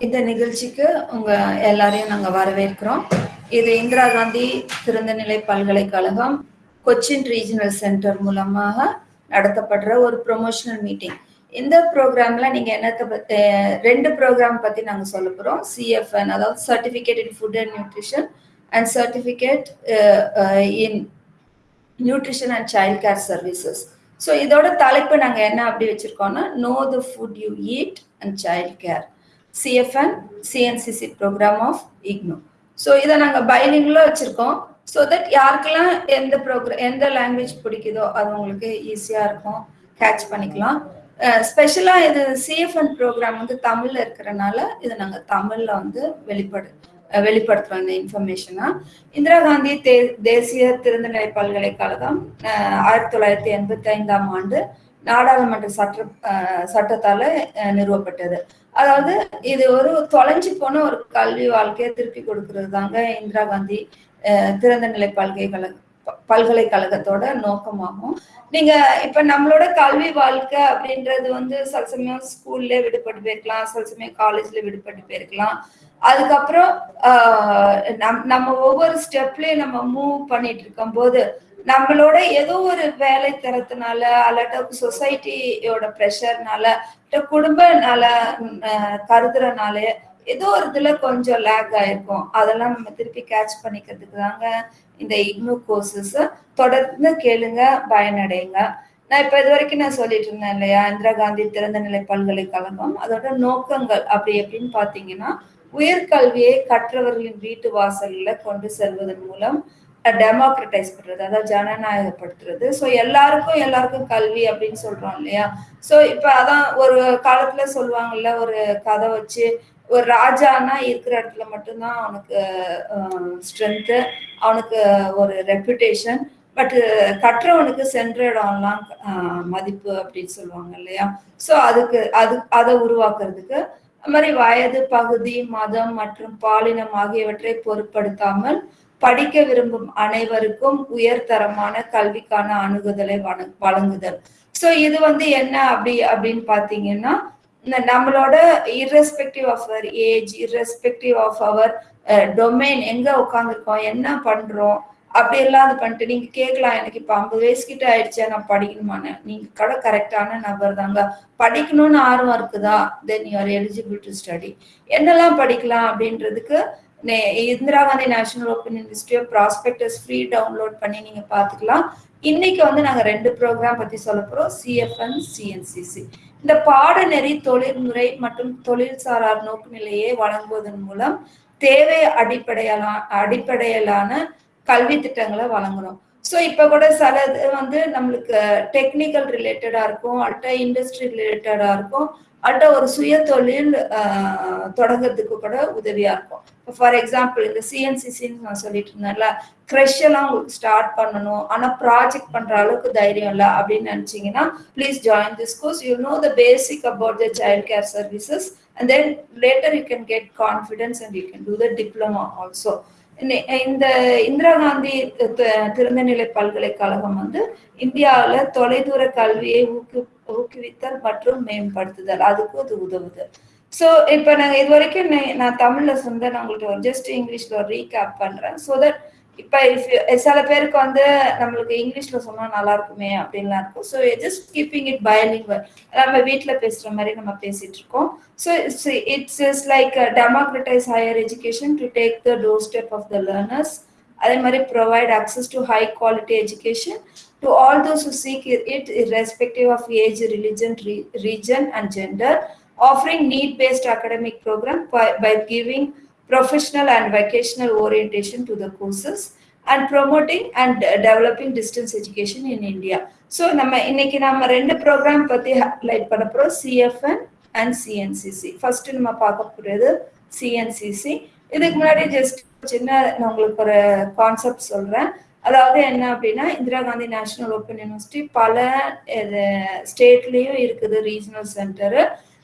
இந்த நிகழ்ச்சிக்கு உங்க எல்லாரையும் நாங்க வரவேற்கிறோம். இது இந்திரா காந்தி திறந்தநிலை பல்கலைக்கழகம் கொச்சின் ரீஜனல் சென்டர் மூலமாக நடத்தப்படுற ஒரு ப்ரொமோஷனல் மீட்டிங் இந்த ப்ரோக்ராம்ல நீங்க என்னத்தை ரெண்டு ப்ரோக்ராம் பத்தி நாங்க சொல்ல போறோம். சிஎஃப்என் அதாவது certificate in food and nutrition and certificate in nutrition and child care services so இதோட தலைப்பு நாங்கள் என்ன அப்படி வச்சுருக்கோம்னா know the food you eat and child care C F N C N C C programme of IGNOU so இதை நாங்கள் பைலிங்கில் வச்சுருக்கோம். So that யாருக்கெல்லாம் எந்த ப்ரோக்ராம் எந்த லாங்குவேஜ் பிடிக்குதோ அது உங்களுக்கு ஈஸியாக இருக்கும். கேட்ச் பண்ணிக்கலாம். ஸ்பெஷலாக இது சிஎஃப்என் ப்ரோக்ராம் வந்து தமிழில் இருக்கிறனால இதை நாங்கள் தமிழில் வந்து வெளிப்படு வெளிப்படுத்துறோம் இந்த இன்ஃபர்மேஷனா இந்திரா காந்தி தே தேசிய திறந்தநிலை பல்கலைக்கழகம் ஆயிரத்தி தொள்ளாயிரத்தி எண்பத்தி ஐந்தாம் ஆண்டு நாடாளுமன்ற சட்ட சட்டத்தால நிறுவப்பட்டது. அதாவது இது ஒரு தொலைஞ்சு போன ஒரு கல்வி வாழ்க்கையை திருப்பி கொடுக்கறது தாங்க இந்திரா காந்தி திறந்தநிலை பல்கலைக்கழக பல்கலைக்கழகத்தோட நோக்கமாகும். நீங்க இப்ப நம்மளோட கல்வி வாழ்க்கை அப்படின்றது வந்து சில சமயம் ஸ்கூல்ல விடுபட்டு போயிருக்கலாம் சில சமயம் காலேஜ்ல விடுபட்டு போயிருக்கலாம். அதுக்கப்புறம் நம் நம்ம ஒவ்வொரு ஸ்டெப்லயும் நம்ம மூவ் பண்ணிட்டு இருக்கும் போது நம்மளோட ஏதோ ஒரு வேலை தரத்தினால அல்லாட்ட சொசைட்டியோட ப்ரெஷர்னால குடும்பனால கருதுறனால ஏதோ ஒரு இதுல கொஞ்சம் லேக் ஆயிருக்கும். அதெல்லாம் நம்ம திருப்பி கேட்ச் பண்ணிக்கிறதுக்கு தாங்க இந்த இக்னோ கோர்சஸ் தொடர்ந்து கேளுங்க பயனடைங்க. நான் இப்ப இது வரைக்கும் நான் சொல்லிட்டு இருந்தேன் இல்லையா இந்திரா காந்தி திறந்தநிலை பல்கலைக்கழகம் அதோட நோக்கங்கள் அப்படி எப்படின்னு பாத்தீங்கன்னா உயர்கல்வியை கற்றவர்களின் வீட்டு வாசலில் கொண்டு செல்வதன் மூலம் டெமோக்ரட்டைஸ் பண்றது அதாவது ஜனநாயகப்படுத்துறது. ஸோ எல்லாருக்கும் எல்லாருக்கும் கல்வி அப்படின்னு சொல்றோம் இல்லையா? ஸோ இப்போ அதான் ஒரு காலத்துல சொல்லுவாங்கல்ல ஒரு கதை வச்சு ஒரு ராஜானா இருக்கிற இடத்துல மட்டும்தான் அவனுக்கு ஸ்ட்ரென்த்து அவனுக்கு ஒரு ரெப்புடேஷன் பட் கற்றவனுக்கு சென்ற இடம்லாம் மதிப்பு அப்படின்னு சொல்லுவாங்க இல்லையா? ஸோ அதுக்கு அது அதை உருவாக்குறதுக்கு மாதிரி வயது பகுதி மதம் மற்றும் பாலினம் ஆகியவற்றை பொருட்படுத்தாமல் படிக்க விரும்பும் அனைவருக்கும் உயர்தரமான கல்விக்கான அணுகுதலை வழங்குதல். ஸோ இது வந்து என்ன அப்படி அப்படின்னு பார்த்தீங்கன்னா நம்மளோட respective of our age irrespective of our domain எங்க உட்காந்துருக்கோம் என்ன பண்றோம் அப்படி எல்லாம் அது பண்ணிட்டு நீங்க கேட்கலாம் எனக்கு இப்ப ஐம்பது வயசு கிட்ட ஆயிடுச்சா நான் படிக்கணுமான்னு. நீங்க கடை கரெக்டான நபர் தாங்க. படிக்கணும்னு ஆர்வம் இருக்குதா? Then you are eligible to study என்னெல்லாம் படிக்கலாம் அப்படின்றதுக்கு Indira Gandhi National Open University prospectus free download பண்ணி நீங்க பாத்துக்கலாம். இன்னைக்கு வந்து நாங்க ரெண்டு ப்ரோக்ராம் பத்தி சொல்ல போறோம். சிஎஃப்என் சிஎன்சிசி இந்த பாடநெறி தொழில்முறை மற்றும் தொழில் சாரார் நோக்குநிலையை வழங்குவதன் மூலம் தேவை அடிப்படையிலான அடிப்படையிலான கல்வி திட்டங்களை வழங்குறோம். ஸோ இப்போ கூட சில வந்து நம்மளுக்கு டெக்னிக்கல் ரிலேட்டடாக இருக்கும் அல்ட்ட இண்டஸ்ட்ரி ரிலேட்டடாக இருக்கும் அல்ட்ட ஒரு சுய தொழில் தொடங்குறதுக்கு கூட உதவியாக இருக்கும். ஃபார் எக்ஸாம்பிள் இந்த சிஎன்சிசின்னு நான் சொல்லிட்டு இருந்தேன்ல க்ரெஷ் எல்லாம் உங்களுக்கு ஸ்டார்ட் பண்ணணும் ஆனால் ப்ராஜெக்ட் பண்ணுற அளவுக்கு தைரியம் இல்லை அப்படின்னு நினச்சிங்கன்னா please join this course you know the basic about the child care services and then later you can get confidence and you can do the diploma also இந்த இந்திரா காந்தி திறந்தநிலை பல்கலைக்கழகம் வந்து இந்தியாவில் தொலைதூர கல்வியை ஊக்கு ஊக்குவித்தல் மற்றும் மேம்படுத்துதல். அதுக்கு அது உதவுது. ஸோ இப்போ நாங்கள் இது வரைக்கும் நான் தமிழில் சொந்த நான் உங்களுக்கு ஜஸ்ட் இங்கிலீஷில் ஒரு ரீகேப் பண்ணுறேன் ஸோ தட் இப்போ சில பேருக்கு வந்து நம்மளுக்கு இங்கிலீஷில் சொன்னால் நல்லா இருக்குமே அப்படின்லாம் இருக்கும். So just keeping it bilingual நம்ம வீட்டில் பேசுகிற மாதிரி நம்ம பேசிகிட்டு இருக்கோம். So it's is like democratise higher education to take the doorstep of the learners அதே மாதிரி provide access to high quality education to all those who seek it irrespective of age, religion, re region, and gender, offering need-based academic program by, by giving professional and vocational orientation to the courses and promoting and developing distance education in India. So நம்ம இன்னைக்கு நம்ம ரெண்டு program பற்றி highlight பண்ண போறோம். CFN and CNCC first நம்ம பார்க்க போறது சிஎன்சிசி இதுக்கு முன்னாடி ஜஸ்ட் சின்ன நான் உங்களுக்கு ஒரு கான்செப்ட் சொல்கிறேன் அதாவது என்ன அப்படின்னா Indira Gandhi National Open University பல ஸ்டேட்லேயும் இருக்குது ரீஜனல் சென்டரு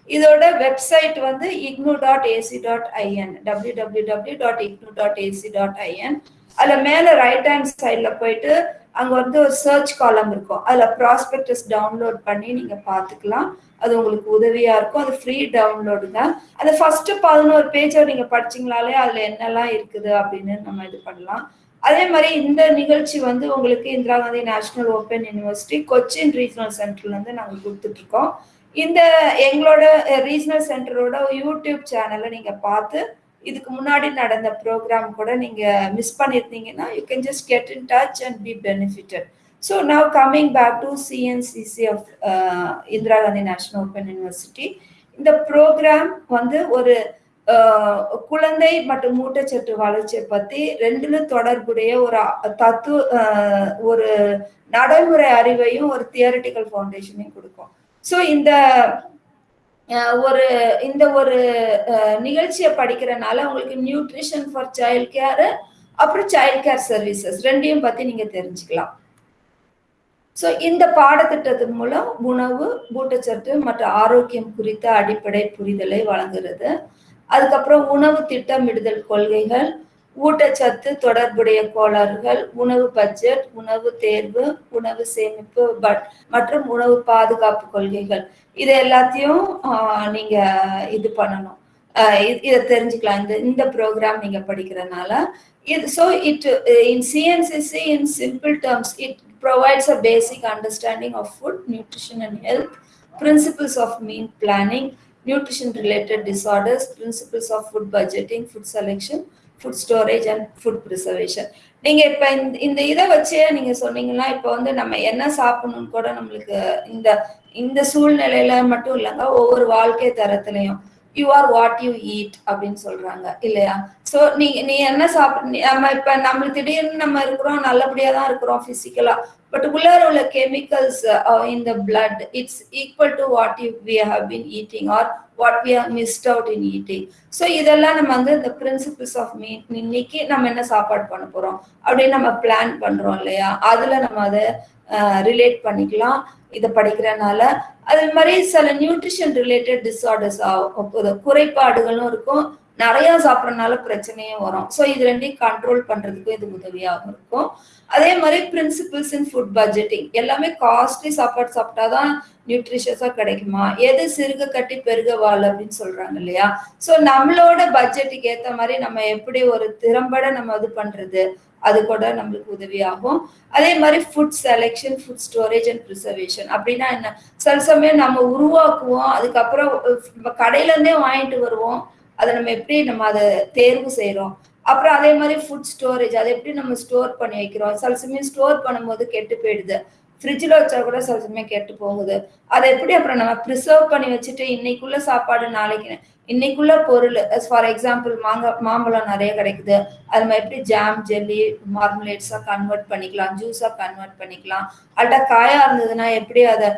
இதோட வெப்சைட் வந்து IGNOU dot A C dot I N W W W dot IGNOU dot A C dot I N அதில் மேலே ரைட் ஹேண்ட் சைடில் போயிட்டு அங்கே வந்து ஒரு சர்ச் காலம் இருக்கும். அதில் ப்ராஸ்பெக்டஸ் டவுன்லோட் பண்ணி நீங்கள் பார்த்துக்கலாம். அது உங்களுக்கு உதவியாக இருக்கும். அது ஃப்ரீ டவுன்லோடு தான். அந்த ஃபர்ஸ்ட் பதினோரு பேஜை நீங்கள் படிச்சீங்களாலே அதில் என்னெல்லாம் இருக்குது அப்படின்னு நம்ம இது பண்ணலாம். அதே மாதிரி இந்த நிகழ்ச்சி வந்து உங்களுக்கு Indira Gandhi National Open University Cochin regional சென்டர்லேருந்து நாங்கள் கொடுத்துட்ருக்கோம் இருக்கோம். இந்த எங்களோட ரீஜனல் சென்டரோட யூடியூப் சேனலை நீங்கள் பார்த்து இதுக்கு முன்னாடி நடந்த ப்ரோக்ராம் கூட நீங்கள் மிஸ் பண்ணியிருந்தீங்கன்னா you can just get in touch and be benefitted so now coming back to C N C C of Indira Gandhi National Open University இந்த ப்ரோக்ராம் வந்து ஒரு குழந்தை மற்றும் ஊட்டச்சத்து வளர்ச்சியை பற்றி ரெண்டுலும் தொடர்புடைய ஒரு தத்துவ ஒரு நடைமுறை அறிவையும் ஒரு தியரிட்டிக்கல் ஃபவுண்டேஷனையும் கொடுக்கும். ஸோ இந்த ஒரு இந்த ஒரு நிகழ்ச்சியை படிக்கிறனால உங்களுக்கு நியூட்ரிஷன் ஃபார் சைல்ட் கேர் அப்புறம் சைல்ட் கேர் சர்வீசஸ் ரெண்டையும் பத்தி நீங்க தெரிஞ்சுக்கலாம். ஸோ இந்த பாடத்திட்டத்தின் மூலம் உணவு ஊட்டச்சத்து மற்றும் ஆரோக்கியம் குறித்த அடிப்படை புரிதலை வழங்குறது. அதுக்கப்புறம் உணவு திட்டமிடுதல் கொள்கைகள் ஊட்டச்சத்து தொடர்புடைய கோளாறுகள் உணவு பட்ஜெட் உணவு தேர்வு உணவு சேமிப்பு மற்றும் உணவு பாதுகாப்பு கொள்கைகள் இது எல்லாத்தையும் நீங்க இது பண்ணணும் இதை தெரிஞ்சுக்கலாம் இந்த இந்த ப்ரோக்ராம் நீங்க படிக்கிறதுனால இது so it in C N C C in simple terms it provides a basic understanding of food, nutrition, and health, principles of meal planning, nutrition related disorders, principles of food budgeting, food selection, food storage and food preservation நீங்கள் இப்போ இந்த இந்த இதை வச்சே நீங்க சொன்னீங்கன்னா இப்போ வந்து நம்ம என்ன சாப்பிடணும்னு கூட நம்மளுக்கு இந்த இந்த சூழ்நிலையில மட்டும் இல்லைங்க ஒவ்வொரு வாழ்க்கை தரத்துலையும். You are what you eat அப்படின்னு சொல்றாங்க இல்லையா? ஸோ நீ நீ என்ன சாப்பிட நம்ம இப்ப நம்ம திடீர்னு நம்ம இருக்கிறோம் நல்லபடியா தான் இருக்கிறோம் பிசிக்கலா பட் உள்ளார உள்ள chemicals in the blood it's equal to what you we have been eating or what we have missed out in eating so இதெல்லாம் நம்ம வந்து இந்த பிரின்சிபிள்ஸ் ஆஃப் மீட் இன்னைக்கு நம்ம என்ன சாப்பாடு பண்ண போறோம்? அப்படின்னு நம்ம பிளான் பண்றோம் இல்லையா? அதுல நம்ம அதை ரிலேட் பண்ணிக்கலாம். இதை படிக்கிறனால அது மாதிரி சில நியூட்ரிஷன் ரிலேட்டட் டிஸார்டர்ஸ் குறைபாடுகளும் இருக்கும். நிறைய சாப்பிட்றதுனால பிரச்சனையும் வரும். ஸோ இது ரெண்டையும் கண்ட்ரோல் பண்ணுறதுக்கும் இது உதவியாகவும் இருக்கும். அதே மாதிரி பிரின்சிபிள்ஸ் இன் ஃபுட் பட்ஜெட்டிங் எல்லாமே காஸ்ட்லி சாப்பாடு சாப்பிட்டாதான் நியூட்ரிஷியஸாக கிடைக்குமா? எது சிறுக கட்டி பெருக வாழ் அப்படின்னு சொல்கிறாங்க இல்லையா? ஸோ நம்மளோட பட்ஜெட்டுக்கு ஏற்ற மாதிரி நம்ம எப்படி ஒரு திறம்பட நம்ம இது பண்ணுறது அது கூட நம்மளுக்கு உதவியாகும். அதே மாதிரி food selection food storage and preservation அப்படின்னா என்ன? சில சமயம் நம்ம உருவாக்குவோம். அதுக்கப்புறம் நம்ம கடையிலேருந்தே வாங்கிட்டு வருவோம். அதை நம்ம எப்படி நம்ம அதை தேர்வு செய்யறோம் அப்புறம் அதே மாதிரி ஃபுட் ஸ்டோரேஜ் அதை எப்படி நம்ம ஸ்டோர் பண்ணி வைக்கிறோம்? சில சமயம் ஸ்டோர் பண்ணும்போது கெட்டு போயிடுது. ஃப்ரிட்ஜில் வச்சா கூட சில சமயம் கெட்டு போகுது. அதை எப்படி அப்புறம் நம்ம ப்ரிசர்வ் பண்ணி வச்சுட்டு இன்னைக்குள்ள சாப்பாடு நாளைக்கு இன்னைக்குள்ள பொருள் ஃபார் எக்ஸாம்பிள் மாங்காய் மாம்பழம் நிறைய கிடைக்குது. அது மாதிரி எப்படி ஜாம் ஜெல்லி மார்மலேட்ஸாக கன்வெர்ட் பண்ணிக்கலாம் ஜூஸாக கன்வெர்ட் பண்ணிக்கலாம். அல்ட்டா காயாக இருந்ததுன்னா எப்படி அதை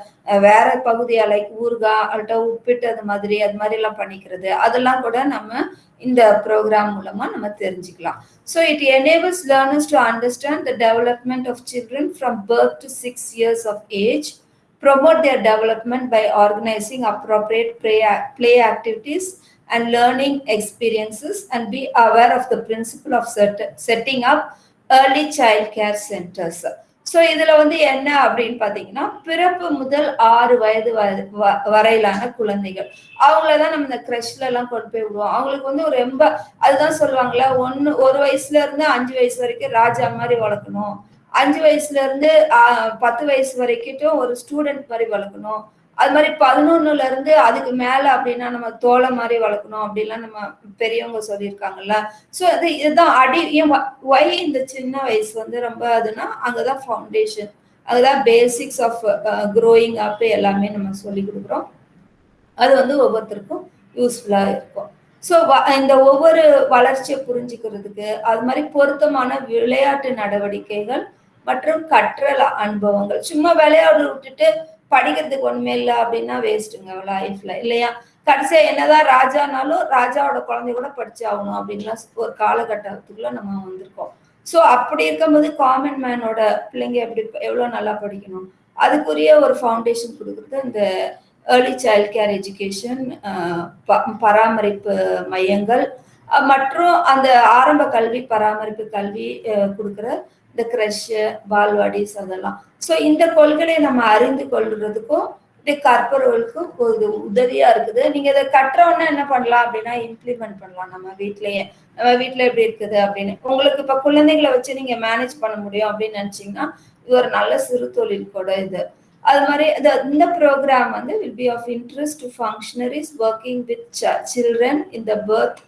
வேற பகுதியாக லைக் ஊறுகாய் அல்ட்டா உப்பிட்டு அது மாதிரி அது மாதிரி எல்லாம் பண்ணிக்கிறது. அதெல்லாம் கூட நம்ம இந்த ப்ரோக்ராம் மூலமாக நம்ம தெரிஞ்சுக்கலாம். So it enables learners to understand the development of children from birth to six years of age promote their development by organizing appropriate play, activities and learning experiences and be aware of the principle of set, setting up early child care centers. So இதில் வந்து என்ன அப்படின்னு பாத்தீங்கன்னா பிறப்பு முதல் ஆறு வயது வரையிலான குழந்தைகள் அவங்களதான் நம்ம இந்த கிரஷ்ல எல்லாம் கொண்டு போய் விடுவோம் அவங்களுக்கு வந்து ஒரு ரொம்ப அதுதான் சொல்லுவாங்களே ஒன்னு ஒரு வயசுல இருந்து அஞ்சு வயசு வரைக்கும் ராஜா மாதிரி வளர்க்கணும் அஞ்சு வயசுல இருந்து பத்து வயசு வரைக்கும் ஒரு ஸ்டூடெண்ட் மாதிரி வளர்க்கணும். அது மாதிரி பதினொன்னுல இருந்து அதுக்கு மேல அப்படின்னா நம்ம தோலை மாதிரி வளர்க்கணும் அப்படிலாம் நம்ம பெரியவங்க சொல்லியிருக்காங்கல்ல. ஸோ அது இதுதான் அடி ஒய் இந்த சின்ன வயசு வந்து ரொம்ப அதுனா அங்கதான் ஃபவுண்டேஷன் அதுதான் பேசிக்ஸ் ஆஃப் க்ரோயிங் அப் எல்லாமே நம்ம சொல்லி கொடுக்குறோம். அது வந்து ஒவ்வொருத்தருக்கும் யூஸ்ஃபுல்லாக இருக்கும். ஸோ இந்த ஒவ்வொரு வளர்ச்சியை புரிஞ்சுக்கிறதுக்கு அது மாதிரி பொருத்தமான விளையாட்டு நடவடிக்கைகள் மற்றும் கற்றல் அனுபவங்கள். சும்மா விளையாடு விட்டுட்டு படிக்கிறதுக்கு ஒண்ணுமே இல்லை அப்படின்னா வேஸ்ட்டுங்க லைஃப்ல இல்லையா? கடைசியா என்னதான் ராஜானாலும் ராஜாவோட குழந்தை கூட படிச்சாகணும் அப்படின்லாம் ஒரு காலகட்டத்துக்குள்ள நம்ம வந்திருக்கோம். ஸோ அப்படி இருக்கும்போது காமன் மேனோட பிள்ளைங்க எப்படி எவ்வளோ நல்லா படிக்கணும்? அதுக்குரிய ஒரு ஃபவுண்டேஷன் கொடுக்குறது இந்த ஏர்லி சைல்ட் கேர் எஜுகேஷன் பராமரிப்பு மையங்கள் மற்றும் அந்த ஆரம்ப கல்வி பராமரிப்பு கல்வி கொடுக்குற இந்த க்ரஷ்ஷு பால்வாடிஸ் அதெல்லாம். ஸோ இந்த கொள்கையை நம்ம அறிந்து கொள்றதுக்கும் இது கற்பவர்களுக்கும் இது உதவியா இருக்குது. நீங்க இதை கற்றவொன்னே என்ன பண்ணலாம் அப்படின்னா இம்ப்ளிமெண்ட் பண்ணலாம். நம்ம வீட்லயே நம்ம வீட்டுல எப்படி இருக்குது அப்படின்னு. உங்களுக்கு இப்ப குழந்தைங்களை வச்சு நீங்க மேனேஜ் பண்ண முடியும் அப்படின்னு நினைச்சீங்கன்னா இது ஒரு நல்ல சிறு தொழில் கூட இது. அது மாதிரி இந்த ப்ரோக்ராம் வந்து will be of interest to functionaries working with children in the birth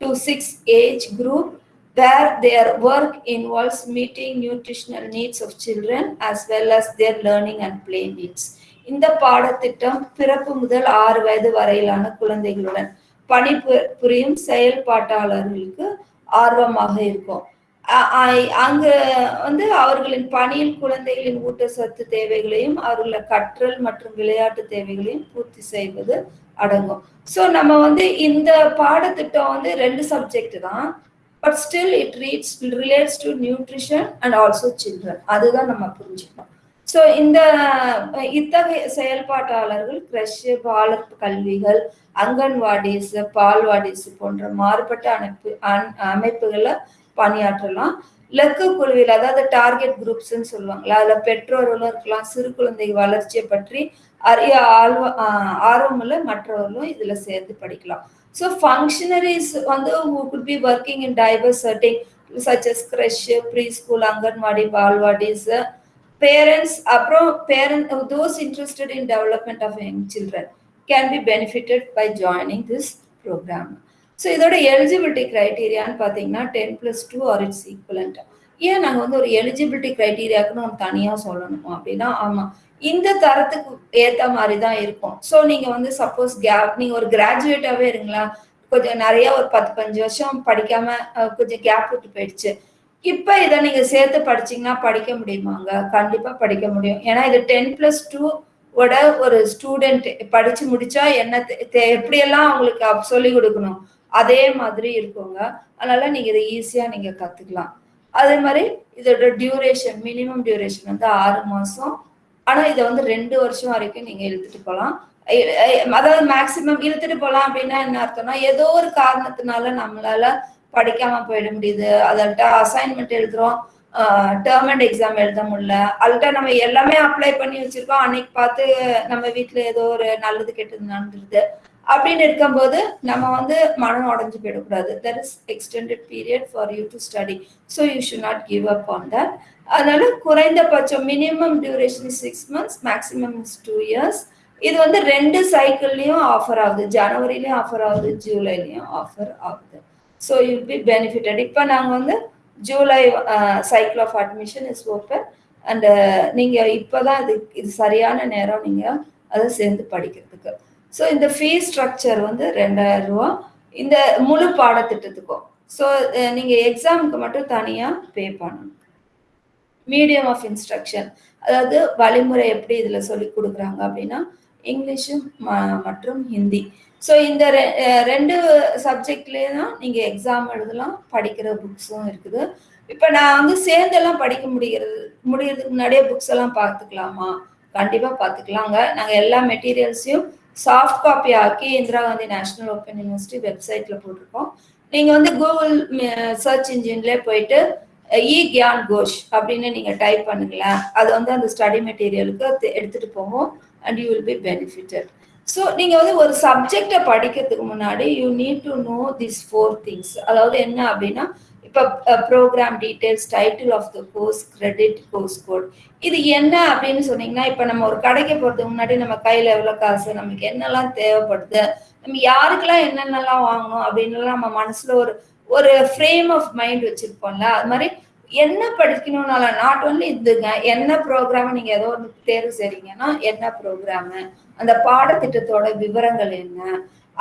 to six age group where their work involves meeting nutritional needs of children as well as their learning and play needs. இந்த பாடத்திட்டம் பிறப்பு முதல் ஆறு வயது வரையிலான குழந்தைகளுடன் பணி புரியும் செயல்பாட்டாளர்களுக்கு ஆர்வமாக இருக்கும். அங்கு வந்து அவர்களின் பணியில் குழந்தைகளின் ஊட்டச்சத்து தேவைகளையும் அவர்கள கற்றல் மற்றும் விளையாட்டு தேவைகளையும் பூர்த்தி செய்வது அடங்கும். ஸோ நம்ம வந்து இந்த பாடத்திட்டம் வந்து ரெண்டு சப்ஜெக்ட் தான். But still it reads relates to nutrition and also children அதுதான் நம்ம புரிஞ்சுக்கணும். ஸோ இந்த இத்தகைய செயல்பாட்டாளர்கள் கிரஷ் வளர்ப்பு கல்விகள் அங்கன்வாடிஸ் பால்வாடிஸ் போன்ற மாறுபட்ட அமைப்பு அமைப்புகளை பணியாற்றலாம். லக்கு குழுவில் அதாவது டார்கெட் குரூப்ஸ்ன்னு சொல்லுவாங்களா அதுல பெற்றோர்களும் இருக்கலாம் சிறு குழந்தை வளர்ச்சியை பற்றி அறிய ஆர்வ ஆர்வமுள்ள மற்றவர்களும் இதுல சேர்ந்து படிக்கலாம். ஸோ ஃபங்க்ஷனரிஸ் வந்து could be working in diverse setting such as creche pre school anganwadi balwadis parents அப்புறம் parent those interested in development of young children can be benefitted by joining this programme so இதோட eligibility க்ரைட்டீரியான்னு பார்த்தீங்கன்னா ten plus two or its equivalent ஏன் நாங்கள் வந்து ஒரு eligibility க்ரைட்டீரியாவுக்கு நம்ம தனியாக சொல்லணுமா? அப்படின்னா ஆமாம் இந்த தரத்துக்கு ஏற்ற மாதிரி தான் இருக்கும். ஸோ நீங்கள் வந்து சப்போஸ் கேப் நீங்கள் ஒரு கிராஜுவேட்டாவே இருங்களா? கொஞ்சம் நிறைய ஒரு பத்து பஞ்சு வருஷம் படிக்காம கொஞ்சம் கேப் விட்டு போயிடுச்சு. இப்போ இதை நீங்கள் சேர்த்து படிச்சீங்கன்னா படிக்க முடியுமாங்க? கண்டிப்பாக படிக்க முடியும். ஏன்னா இது டென் ப்ளஸ் டூ ஓட ஒரு ஸ்டூடெண்ட் படிச்சு முடிச்சா என்ன எப்படியெல்லாம் அவங்களுக்கு சொல்லி கொடுக்கணும்? அதே மாதிரி இருக்குங்க. அதனால நீங்க இதை ஈஸியா நீங்க கத்துக்கலாம். அதே மாதிரி இதோட டியூரேஷன் மினிமம் டியூரேஷன் வந்து ஆறு மாசம் ஆனா இதை வந்து ரெண்டு வருஷம் வரைக்கும் நீங்க இழுத்துட்டு போகலாம் அதாவது மேக்சிமம் இழுத்துட்டு போகலாம் அப்படின்னா என்ன அர்த்தம்னா ஏதோ ஒரு காரணத்தினால நம்மளால படிக்காம போயிட முடியுது. அதல்ட்ட அசைன்மெண்ட் எழுதுறோம். டேர்ம் அண்ட் எக்ஸாம் எழுத முடியல. அதுகிட்ட நம்ம எல்லாமே அப்ளை பண்ணி வச்சிருக்கோம். அன்னைக்கு பார்த்து நம்ம வீட்டுல ஏதோ ஒரு நல்லது கெட்டது நடந்துருது. அப்படின்னு இருக்கும்போது நம்ம வந்து மனம் உடஞ்சு போயிடக்கூடாது. There is extended period for you to study so you should not give up on that அதனால குறைந்தபட்சம் minimum duration six months maximum is two years இது வந்து ரெண்டு சைக்கிள்லையும் ஆஃபர் ஆகுது. ஜனவரிலையும் ஆஃபர் ஆகுது ஜூலைலையும் ஆஃபர் ஆகுது. ஸோ யூ பி பெனிஃபிட்டட் இப்போ நாங்கள் வந்து July cycle of admission is open and நீங்கள் இப்போ தான் இது இது சரியான நேரம் நீங்கள் அதை சேர்ந்து படிக்கிறதுக்கு. ஸோ இந்த ஃபீஸ் ஸ்ட்ரக்சர் வந்து ரெண்டாயிரம் ரூபா. இந்த முழு பாடத்திட்டத்துக்கும். ஸோ நீங்கள் எக்ஸாமுக்கு மட்டும் தனியாக பே பண்ணணும். மீடியம் ஆஃப் இன்ஸ்ட்ரக்ஷன் அதாவது வழிமுறை எப்படி இதில் சொல்லி கொடுக்குறாங்க அப்படின்னா இங்கிலீஷு மற்றும் ஹிந்தி ஸோ இந்த ரெண்டு சப்ஜெக்ட்லேயே தான் நீங்கள் எக்ஸாம் எழுதலாம் படிக்கிற புக்ஸும் இருக்குது. இப்போ நான் வந்து சேர்ந்தெல்லாம் படிக்க முடிகிறது முடிகிறதுக்கு முன்னாடியே புக்ஸ் எல்லாம் பார்த்துக்கலாமா? கண்டிப்பாக பார்த்துக்கலாங்க. நாங்கள் எல்லா மெட்டீரியல்ஸையும் சாஃப்ட் காப்பி ஆக்கி Indira Gandhi national open university வெப்சைட்ல போட்டிருக்கோம். நீங்க வந்து கூகுள் சர்ச் இன்ஜின்ல போயிட்டு இ கியான் கோஷ் அப்படின்னு நீங்க டைப் பண்ணுங்களேன் அது வந்து அந்த ஸ்டடி மெட்டீரியலுக்கு எடுத்துட்டு போவோம் and you will be benefitted so நீங்கள் வந்து ஒரு சப்ஜெக்டை படிக்கிறதுக்கு முன்னாடி you need to know this four things அதாவது என்ன அப்படின்னா programme details title of the course credit course code இது என்ன அப்படின்னு சொன்னீங்கன்னா இப்போ நம்ம ஒரு கடைக்கு போகிறதுக்கு முன்னாடி நம்ம கையில் எவ்வளோ காசு நமக்கு என்னெல்லாம் தேவைப்படுது நம்ம யாருக்கெல்லாம் என்னென்னலாம் வாங்கணும் அப்படின்லாம் நம்ம மனசுல ஒரு ஒரு ஃப்ரேம் ஆஃப் மைண்ட் வச்சிருப்போம்ல அது மாதிரி என்ன படிக்கணும்னால நாட் ஒன்லி இதுங்க என்ன ப்ரோக்ராம் நீங்க ஏதோ ஒன்று தேர்வு செய்றீங்கன்னா என்ன ப்ரோக்ராமு அந்த பாடத்திட்டத்தோட விவரங்கள் என்ன?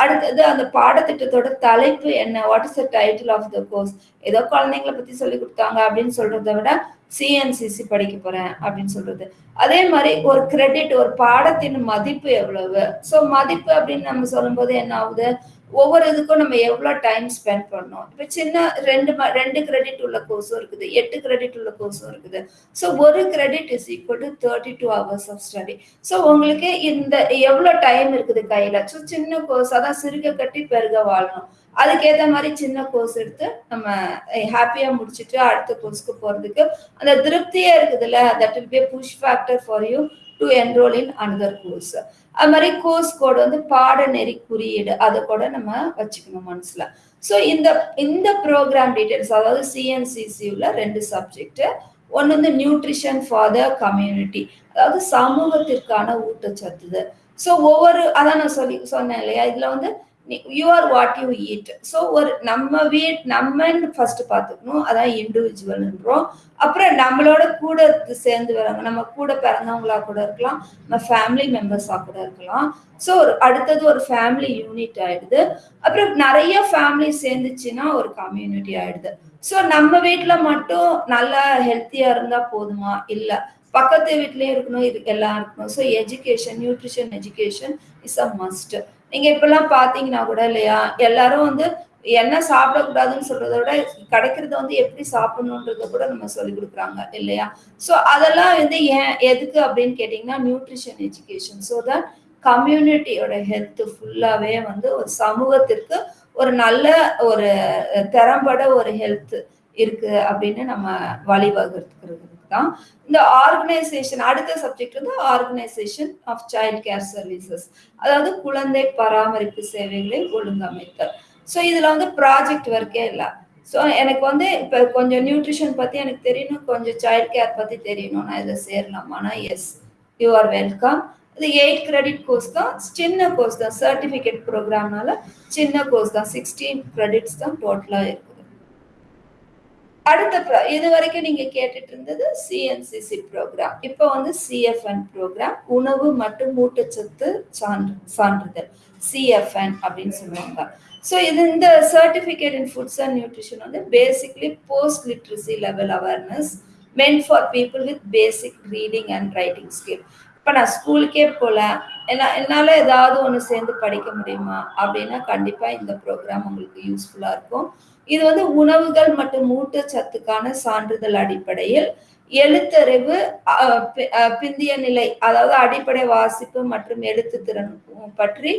அடுத்தது அந்த பாடத்திட்டத்தோட தலைப்பு என்ன? What is the title of the course ஏதோ குழந்தைங்களை பத்தி சொல்லி கொடுத்தாங்க அப்படின்னு சொல்றத விட சிஎன்சிசி படிக்க போறேன் அப்படின்னு சொல்றது. அதே மாதிரி ஒரு கிரெடிட் ஒரு பாடத்தின் மதிப்பு எவ்வளவு? ஸோ மதிப்பு அப்படின்னு நம்ம சொல்லும்போது என்ன ஆகுது? ஒவ்வொரு இதுக்கும் நம்ம எவ்வளோ டைம் ஸ்பெண்ட் பண்ணோம் இப்போ சின்ன ரெண்டு ம- ரெண்டு கிரெடிட் உள்ள கோர்ஸும் இருக்குது எட்டு கிரெடிட் உள்ள கோர்ஸும் இருக்குது. ஸோ ஒரு credit is equal to thirty two hours of study so உங்களுக்கு இந்த எவ்வளோ டைம் இருக்குது கையில்? ஸோ சின்ன கோர்ஸ் அதான் சிறுக கட்டி பெருக வாழணும். அதுக்கேற்ற மாதிரி சின்ன கோர்ஸ் எடுத்து நம்ம ஹாப்பியாக முடிச்சுட்டு அடுத்த கோர்ஸ்க்கு போகிறதுக்கு அந்த திருப்தியே இருக்குதுல்ல? That will be push factor for you to enroll in another course அது மாதிரி கோர்ஸ் கோடு வந்து பாடநெறி குறியீடு. அதை கூட நம்ம வச்சுக்கணும் மனசுல. ஸோ இந்த இந்த ப்ரோக்ராம் டீட்டெயில்ஸ் அதாவது சிஎன்சிசியூவில் ரெண்டு சப்ஜெக்ட் ஒன்று வந்து நியூட்ரிஷன் ஃபார் த கம்யூனிட்டி அதாவது சமூகத்திற்கான ஊட்டச்சத்து ஸோ ஒவ்வொரு அதான் நான் சொல்லி சொன்னேன் இல்லையா? இதில் வந்து you are what you eat so ஒரு நம்ம வீட் நம்மன்னு ஃபர்ஸ்ட் பார்த்துக்கணும். அதான் இண்டிவிஜுவல்ன்றோம் அப்புறம் நம்மளோட கூட சேர்ந்து வராங்க நம்ம கூட பிறந்தவங்களா கூட இருக்கலாம். நம்ம ஃபேமிலி மெம்பர்ஸாக கூட இருக்கலாம். ஸோ ஒரு அடுத்தது ஒரு ஃபேமிலி யூனிட் ஆயிடுது. அப்புறம் நிறைய ஃபேமிலி சேர்ந்துச்சுன்னா ஒரு கம்யூனிட்டி ஆயிடுது. ஸோ நம்ம வீட்டில் மட்டும் நல்லா ஹெல்த்தியா இருந்தால் போதுமா? இல்லை. பக்கத்து வீட்லேயும் இருக்கணும் இது எல்லாம் இருக்கணும். So education nutrition education is a must நீங்க இப்பெல்லாம் பாத்தீங்கன்னா கூட இல்லையா எல்லாரும் வந்து என்ன சாப்பிடக்கூடாதுன்னு சொல்றத விட கிடைக்கிறத வந்து எப்படி சாப்பிடணுன்றத கூட நம்ம சொல்லி கொடுக்குறாங்க இல்லையா? ஸோ அதெல்லாம் வந்து ஏன் எதுக்கு அப்படின்னு கேட்டிங்கன்னா நியூட்ரிஷன் எஜுகேஷன் ஸோ தட் கம்யூனிட்டியோட ஹெல்த் ஃபுல்லாவே வந்து ஒரு சமூகத்திற்கு ஒரு நல்ல ஒரு திறம்பட ஒரு ஹெல்த் இருக்கு அப்படின்னு நம்ம வழிவகுத்துக்கிறது. தான். இந்த ஆர்கனைசேஷன் அடுத்த சப்ஜெக்ட் வந்து organisation of child care services அதாவது குழந்தை பராமரிப்பு சேவைகளை ஒழுங்கமைத்தல். ஸோ இதுல வந்து ப்ராஜெக்ட் ஒர்க்கே இல்லை. ஸோ எனக்கு வந்து இப்போ கொஞ்சம் நியூட்ரிஷன் பற்றி எனக்கு தெரியணும் கொஞ்சம் சைல்ட் கேர் பற்றி தெரியணும் நான் இதை சேரலாமானா எஸ் யூ ஆர் வெல்கம் இது எயிட் கிரெடிட் கோர்ஸ் தான். சின்ன கோர்ஸ் தான். சர்டிஃபிகேட் ப்ரோக்ராம்னால சின்ன கோர்ஸ் தான். சிக்ஸ்டீன் கிரெடிட்ஸ் தான் டோட்டலாக இருக்கும் அடுத்த ப்ரா இது வரைக்கும் நீங்க கேட்டுட்டு இருந்தது சிஎன்சிசி ப்ரோக்ராம் இப்போ வந்து சிஎஃப்என் ப்ரோக்ராம் உணவு மற்றும் ஊட்டச்சத்து சான்று சான்றிதழ். சிஎஃப்என் அப்படின்னு சொல்லுவாங்க. ஸோ இது இந்த certificate in foods and nutrition வந்து basically post literacy level awareness meant for people with basic reading and writing skill இப்போ நான் ஸ்கூலுக்கே போகல என்ன என்னால் ஏதாவது ஒன்று சேர்ந்து படிக்க முடியுமா? அப்படின்னா கண்டிப்பாக இந்த ப்ரோக்ராம் உங்களுக்கு யூஸ்ஃபுல்லாக இருக்கும். இது வந்து உணவுகள் மற்றும் ஊட்டச்சத்துக்கான சான்றிதழ் அடிப்படையில் எழுத்தறிவு பிந்திய நிலை அதாவது அடிப்படை வாசிப்பு மற்றும் எழுத்து திறன் பற்றி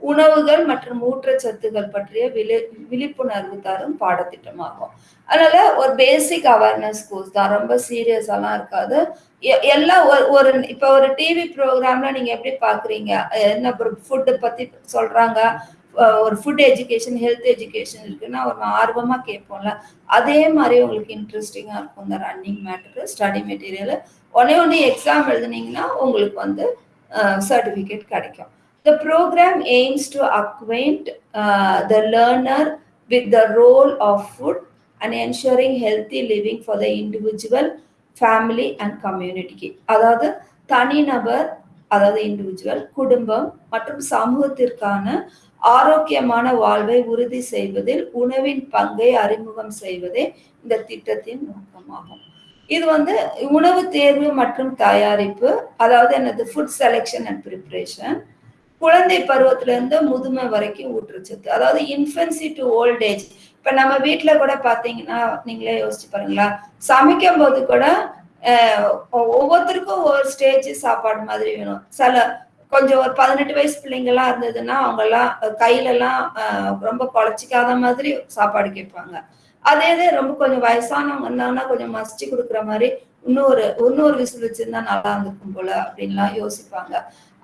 உணவுகள் மற்றும் ஊட்டச்சத்துகள் பற்றிய விழி விழிப்புணர்வு தரும் பாடத்திட்டமாகும். அதனால ஒரு பேசிக் அவேர்னஸ் கோர்ஸ் தான். ரொம்ப சீரியஸாலாம் இருக்காது. எ- எல்லாம் ஒரு ஒரு இப்போ ஒரு டிவி ப்ரோக்ராம்ல நீங்க எப்படி பாக்குறீங்க? என்ன ஃபுட்டு பத்தி சொல்றாங்க? ஒரு ஃபுட் எஜுகேஷன் ஹெல்த் எஜுகேஷன் இருக்குன்னா ஒரு ஆர்வமா கேட்போம்ல. அதே மாதிரி உங்களுக்கு இன்ட்ரெஸ்டிங்கா இருக்கும் இந்த ரன்னிங் மேட்டரு ஸ்டடி மெட்டீரியல் உடனே ஒன்று எக்ஸாம் எழுதுனீங்கன்னா உங்களுக்கு வந்து சர்டிஃபிகேட் கிடைக்கும். The program aims to acquaint uh, the learner with the role of food and ensuring healthy living for the individual, family and community. அதாவது தனிநபர் அதாவது இண்டிவிஜுவல் குடும்பம் மற்றும் சமூகத்திற்கான ஆரோக்கியமான வாழ்வை உறுதி செய்வதில் உணவின் பங்கை அறிமுகம் செய்வதே இந்த திட்டத்தின் நோக்கமாகும் இது வந்து உணவு தேர்வு மற்றும் தயாரிப்பு அதாவது என்னது ஃபுட் செலெக்ஷன் அண்ட் ப்ரிப்பரேஷன் குழந்தை பருவத்துல இருந்து முதுமை வரைக்கும் ஊட்டச்சத்து அதாவது இன்ஃபென்சி டு ஓல்ட் ஏஜ் இப்ப நம்ம வீட்டுல கூட பாத்தீங்கன்னா நீங்களே யோசிச்சு பாருங்களா. சமைக்கும் போது கூட ஒவ்வொருத்தருக்கும் ஒவ்வொரு ஸ்டேஜ் சாப்பாடு மாதிரி வேணும். சில கொஞ்சம் ஒரு பதினெட்டு வயசு பிள்ளைங்கெல்லாம் இருந்ததுன்னா அவங்க எல்லாம் கையில எல்லாம் ரொம்ப குழச்சிக்காத மாதிரி சாப்பாடு கேட்பாங்க. அதே இது ரொம்ப கொஞ்சம் வயசானவங்க இருந்தாங்கன்னா கொஞ்சம் மசிச்சு கொடுக்குற மாதிரி இன்னொரு இன்னொரு விசில் வச்சிருந்தா நல்லா இருந்திருக்கும் போல அப்படின்லாம் யோசிப்பாங்க.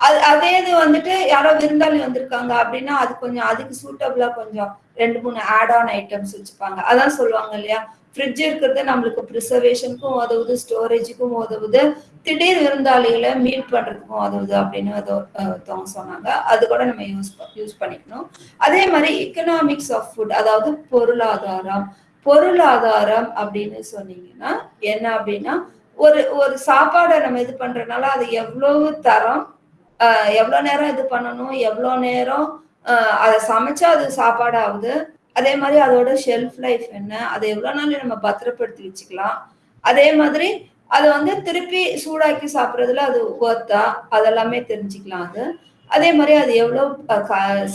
அது அதே இது வந்துட்டு யாரோ விருந்தாளி வந்திருக்காங்க அப்படின்னா அது கொஞ்சம் அதுக்கு சூட்டபிளா கொஞ்சம் ரெண்டு மூணு ஆட் ஆன் ஐட்டம்ஸ் வச்சுப்பாங்க. அதான் சொல்லுவாங்க இல்லையா? ஃப்ரிட்ஜ் இருக்கிறது நம்மளுக்கு ப்ரிசர்வேஷனுக்கும் உதவுது ஸ்டோரேஜுக்கும் உதவுது திடீர் விருந்தாளிகளை மீட் பண்றதுக்கும் உதவுது அப்படின்னு ஒருத்தவங்க சொன்னாங்க. அது கூட நம்ம யூஸ் யூஸ் பண்ணிக்கணும். அதே மாதிரி எக்கனாமிக்ஸ் ஆஃப் ஃபுட் அதாவது பொருளாதாரம். பொருளாதாரம் அப்படின்னு சொன்னீங்கன்னா என்ன அப்படின்னா ஒரு ஒரு சாப்பாடை நம்ம இது பண்றதுனால அது எவ்வளவு தரம் எவ்வளோ நேரம் இது பண்ணணும்? எவ்வளோ நேரம் அதை சமைச்சா அது சாப்பாடு ஆகுது அதே மாதிரி அதோட ஷெல்ஃப் லைஃப் என்ன? அதை எவ்வளோ நாள் நம்ம பத்திரப்படுத்தி வச்சுக்கலாம்? அதே மாதிரி அது வந்து திருப்பி சூடாக்கி சாப்பிட்றதுல அது ஒர்த்தா அதெல்லாமே தெரிஞ்சுக்கலாம் அது. அதே மாதிரி அது எவ்வளோ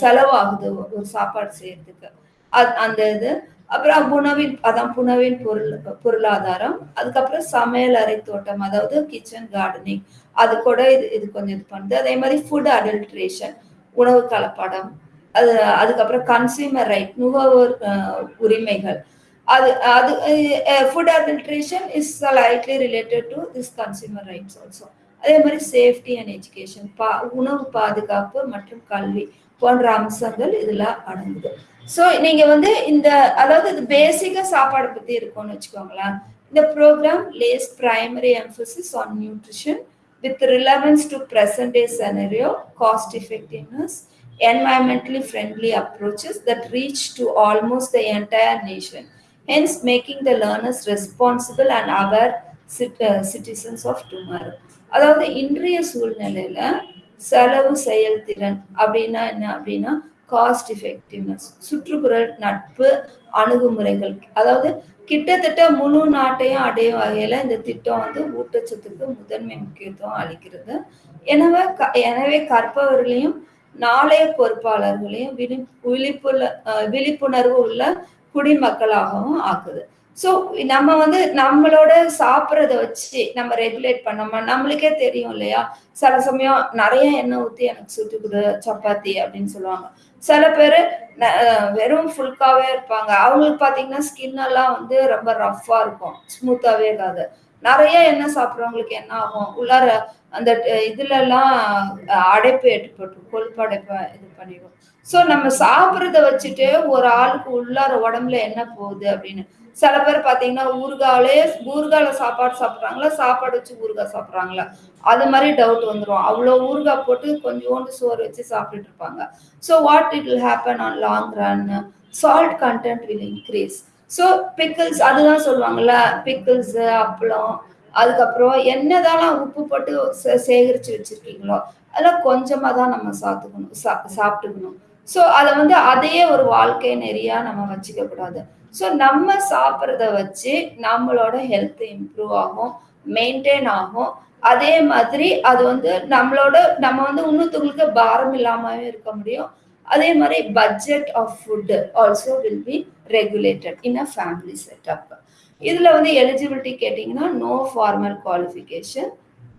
செலவாகுது ஒரு சாப்பாடு செய்யறதுக்கு? அது அந்த இது. அப்புறம் உணவின் அதான் உணவின் பொருள் பொருளாதாரம். அதுக்கப்புறம் சமையல் அறை தோட்டம் அதாவது கிச்சன் கார்டனிங் அது கூட இது இது கொஞ்சம் இது பண்ணுது. அதே மாதிரி ஃபுட் அடல்ட்ரேஷன் உணவு கலப்படம். அது அதுக்கப்புறம் கன்சியூமர் ரைட் நுகர்வோர் உரிமைகள். அது அது food adulteration is lightly related to this consumer rights also அதே மாதிரி சேஃப்டி அண்ட் எஜுகேஷன் பா உணவு பாதுகாப்பு மற்றும் கல்வி போன்ற அம்சங்கள் இதில் அடங்குது. ஸோ நீங்கள் வந்து இந்த அதாவது இது பேசிக்காக சாப்பாடை பற்றி இருக்கும்னு வச்சுக்கோங்களேன் இந்த programme lays primary emphasis on nutrition with relevance to present day scenario cost effectiveness environmentally friendly approaches that reach to almost the entire nation hence making the learners responsible and our citizens of tomorrow. அதாவது இன்றைய சூழ்நிலையில் செலவு செயல்திறன் அப்படின்னா என்ன அப்படின்னா cost effectiveness சுற்றுப்புற நட்பு அணுகுமுறைகள். அதாவது கிட்டத்தட்ட முழு நாட்டையும் அடையும் வகையில இந்த திட்டம் வந்து ஊட்டச்சத்துக்கு முதன்மை முக்கியத்துவம் அளிக்கிறது. எனவே க- எனவே கற்பவர்களையும் நாளைய பொறுப்பாளர்களையும் விழி விழிப்புள்ள விழிப்புணர்வு உள்ள குடிமக்களாகவும் ஆக்குது. ஸோ நம்ம வந்து நம்மளோட சாப்பிட்றத வச்சு நம்ம ரெகுலேட் பண்ணோமா? நம்மளுக்கே தெரியும் இல்லையா? சில சமயம் நிறைய எண்ணெய் ஊற்றி எனக்கு சுட்டு கொடு சப்பாத்தி அப்படின்னு சொல்லுவாங்க. சில பேர் வெறும் ஃபுல்காவே இருப்பாங்க. அவங்களுக்கு பார்த்தீங்கன்னா ஸ்கின் எல்லாம் வந்து ரொம்ப ரஃப்பாக இருக்கும். ஸ்மூத்தாகவே இருக்காது. நிறைய எண்ணெய் சாப்பிட்றவங்களுக்கு என்ன ஆகும்? உள்ளார அந்த இதுலலாம் இதுல எல்லாம் அடைப்பு ஏற்பட்டுரும். கொழுப்பு அடைப்பை இது பண்ணிடும் ஸோ நம்ம சாப்பிட்றத வச்சுட்டு ஒரு ஆளுக்கு உள்ளார உடம்புல என்ன போகுது அப்படின்னு சில பேர் பார்த்தீங்கன்னா ஊறுகாலே ஊறுகால சாப்பாடு சாப்பிட்றாங்களா? சாப்பாடு வச்சு ஊறுகாய் சாப்பிட்றாங்களா? அது மாதிரி டவுட் வந்துடும் அவ்வளோ ஊறுகாய் போட்டு கொஞ்சோண்டு சோறு வச்சு சாப்பிட்டுட்டு இருப்பாங்க. So what it will happen on long run salt content will increase so pickles அதுதான் சொல்லுவாங்கல்ல பிக்கிள்ஸ் அப்பளம் அதுக்கப்புறம் என்னதான் உப்பு போட்டு சே- வச்சுருக்கீங்களோ அதெல்லாம் கொஞ்சமாக தான் நம்ம சாப்பிட்டுக்கணும் சா சாப்பிட்டுக்கணும். ஸோ அதை வந்து அதையே ஒரு வாழ்க்கை நெறியாக நம்ம வச்சுக்க கூடாது ஸோ நம்ம சாப்பிட்றத வச்சு நம்மளோட ஹெல்த் இம்ப்ரூவ் ஆகும் மெயின்டைன் ஆகும். அதே மாதிரி அது வந்து நம்மளோட நம்ம வந்து இன்னொருத்தவங்களுக்கு பாரம் இல்லாமவே இருக்க முடியும். அதே மாதிரி budget of food also will be regulated in a family setup இதில் வந்து எலிஜிபிலிட்டி கேட்டிங்கன்னா நோ ஃபார்மல் குவாலிஃபிகேஷன்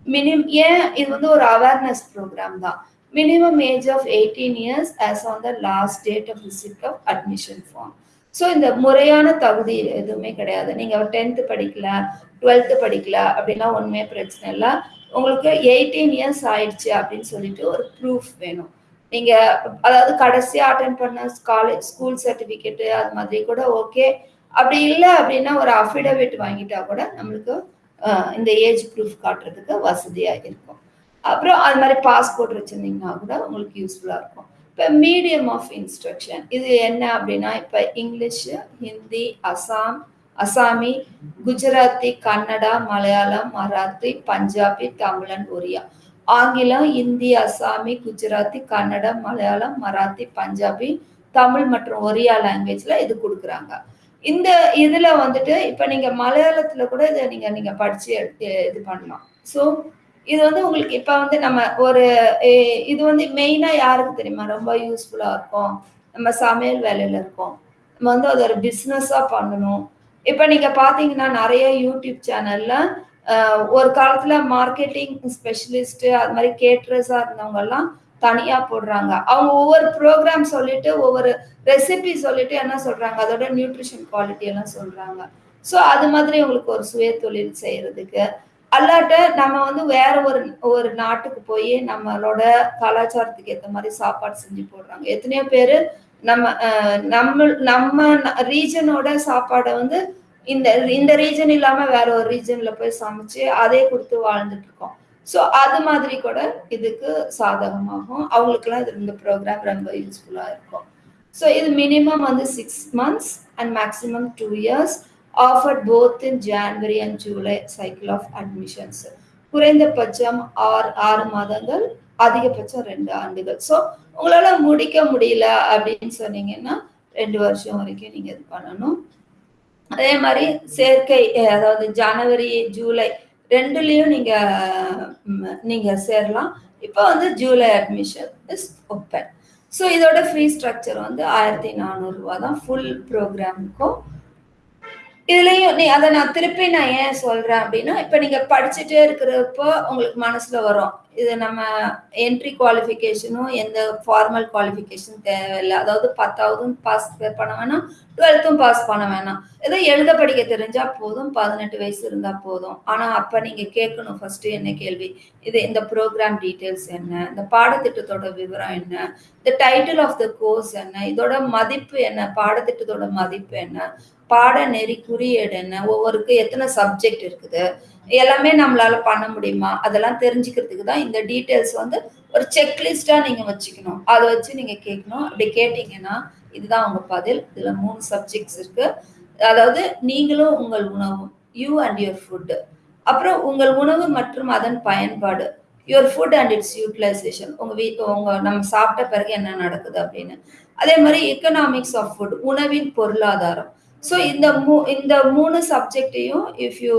மினிமம் ஏன்? இது வந்து ஒரு அவேர்னஸ் ப்ரோக்ராம் தான். Minimum age of eighteen years as on the last date of receipt of admission form so இந்த முறையான தகுதி எதுவுமே கிடையாது. நீங்கள் டென்த்து படிக்கல டுவெல்த்து படிக்கல அப்படின்லாம் ஒன்றுமே பிரச்சனை இல்லை. உங்களுக்கு எயிட்டீன் இயர்ஸ் ஆயிடுச்சு அப்படின்னு சொல்லிட்டு ஒரு ப்ரூஃப் வேணும். நீங்கள் அதாவது கடைசியாக அட்டன் பண்ண காலேஜ் ஸ்கூல் சர்டிஃபிகேட்டு அது மாதிரி கூட ஓகே அப்படி இல்லை அப்படின்னா ஒரு அஃபிடவிட் வாங்கிட்டா கூட நம்மளுக்கு இந்த ஏஜ் ப்ரூஃப் காட்டுறதுக்கு வசதியாக இருக்கும். அப்புறம் அது மாதிரி பாஸ்போர்ட் வச்சுருந்தீங்கன்னா கூட உங்களுக்கு யூஸ்ஃபுல்லாக இருக்கும். இப்போ மீடியம் ஆஃப் இன்ஸ்ட்ரக்ஷன் இது என்ன அப்படின்னா இப்போ இங்கிலீஷு ஹிந்தி அசாம் அசாமி குஜராத்தி கன்னடா மலையாளம் மராத்தி பஞ்சாபி தமிழ் அண்ட் ஒரியா ஆங்கிலம் இந்தி அசாமி குஜராத்தி கன்னடம் மலையாளம் மராத்தி பஞ்சாபி தமிழ் மற்றும் ஒரியா லாங்குவேஜில் இது கொடுக்குறாங்க. இந்த இதில் வந்துட்டு இப்போ நீங்கள் மலையாளத்தில் கூட இதை நீங்கள் நீங்கள் படித்து இது பண்ணலாம். ஸோ இது வந்து உங்களுக்கு இப்ப வந்து நம்ம ஒரு இது வந்து மெயினா யாருக்கு தெரியுமா? ரொம்ப யூஸ்ஃபுல்லா இருக்கும். நம்ம சமையல் வேலையில இருக்கோம். நம்ம வந்து அது ஒரு பிஸ்னஸா பண்ணணும். இப்ப நீங்க பாத்தீங்கன்னா நிறைய யூடியூப் சேனல்ல ஒரு காலத்துல மார்க்கெட்டிங் ஸ்பெஷலிஸ்ட் அது மாதிரி கேட்ரஸா இருந்தவங்க எல்லாம் தனியா போடுறாங்க. அவங்க ஒவ்வொரு ப்ரோக்ராம் சொல்லிட்டு ஒவ்வொரு ரெசிபி சொல்லிட்டு என்ன சொல்றாங்க? அதோட நியூட்ரிஷன் குவாலிட்டி எல்லாம் சொல்றாங்க. ஸோ அது மாதிரி உங்களுக்கு ஒரு சுய தொழில் செய்யறதுக்கு அல்லாட்ட நம்ம வந்து வேற ஒரு ஒரு நாட்டுக்கு போய் நம்மளோட கலாச்சாரத்துக்கு ஏற்ற மாதிரி சாப்பாடு செஞ்சு போடுறாங்க. எத்தனையோ பேர் நம்ம நம்ம நம்ம ரீஜனோட சாப்பாடை வந்து இந்த இந்த ரீஜன் இல்லாம வேற ஒரு ரீஜன்ல போய் சமைச்சு அதே கொடுத்து வாழ்ந்துட்டு இருக்கோம். ஸோ அது மாதிரி கூட இதுக்கு சாதகமாகும். அவங்களுக்குலாம் இது இந்த ப்ரோக்ராம் ரொம்ப யூஸ்ஃபுல்லா இருக்கும். ஸோ இது மினிமம் வந்து six months and maximum two years offered both in January and July cycle of admissions குறைந்தபட்சம் ஆறு ஆறு மாதங்கள் அதிகபட்சம் ரெண்டு ஆண்டுகள். ஸோ உங்களால முடிக்க முடியல அப்படின்னு சொன்னீங்கன்னா ரெண்டு வருஷம் வரைக்கும் நீங்க இது பண்ணணும். அதே மாதிரி சேர்க்கை அதாவது ஜனவரி ஜூலை ரெண்டுலேயும் நீங்க நீங்க சேரலாம். இப்போ வந்து July admission is open so இதோட ஃப்ரீ ஸ்ட்ரக்சர் வந்து ஆயிரத்தி நானூறுரூவா தான். ஃபுல் ப்ரோக்ராமுக்கும் இதுலயும் நீ அதை நான் திருப்பி நான் ஏன் சொல்றேன் அப்படின்னா இப்ப நீங்க படிச்சுட்டே இருக்கிறப்போ உங்களுக்கு மனசுல வரும். இது நம்ம என்ட்ரி குவாலிஃபிகேஷனும் எந்த ஃபார்மல் குவாலிஃபிகேஷன் தேவையில்லை. அதாவது பத்தாவதும் பாஸ் பண்ண வேணாம் டுவெல்த்தும் பாஸ் பண்ண வேணாம். ஏதோ எழுத படிக்க தெரிஞ்சா போதும் பதினெட்டு வயசு இருந்தா போதும். ஆனா அப்ப நீங்க கேட்கணும் ஃபர்ஸ்ட் என்ன கேள்வி? இது இந்த ப்ரோக்ராம் டீட்டெயில்ஸ் என்ன? இந்த பாடத்திட்டத்தோட விவரம் என்ன? இந்த டைட்டில் ஆஃப் த கோர்ஸ் என்ன? இதோட மதிப்பு என்ன? பாடத்திட்டத்தோட மதிப்பு என்ன? பாடநெறி குறியீடு என்ன ஒவ்வொருக்கு எத்தனை சப்ஜெக்ட் இருக்குது? எல்லாமே நம்மளால பண்ண முடியுமா? அதெல்லாம் தெரிஞ்சுக்கிறதுக்கு தான் இந்த டீட்டெயில்ஸ் வந்து ஒரு செக்லிஸ்டா நீங்க வச்சுக்கணும். அதை வச்சு நீங்க கேட்கணும் அப்படி கேட்டீங்கன்னா இதுதான் உங்க பதில். இதுல மூணு சப்ஜெக்ட்ஸ் இருக்கு. அதாவது நீங்களும் உங்கள் உணவும் யூ அண்ட் யுவர் ஃபுட்டு அப்புறம் உங்கள் உணவு மற்றும் அதன் பயன்பாடு. Your food and its utilisation உங்க வீட்டு உங்க நம்ம சாப்பிட்ட பிறகு என்ன நடக்குது அப்படின்னு. அதே மாதிரி எக்கனாமிக்ஸ் ஆஃப் ஃபுட் உணவின் பொருளாதாரம். ஸோ இந்த மூ இந்த மூணு சப்ஜெக்டையும் if you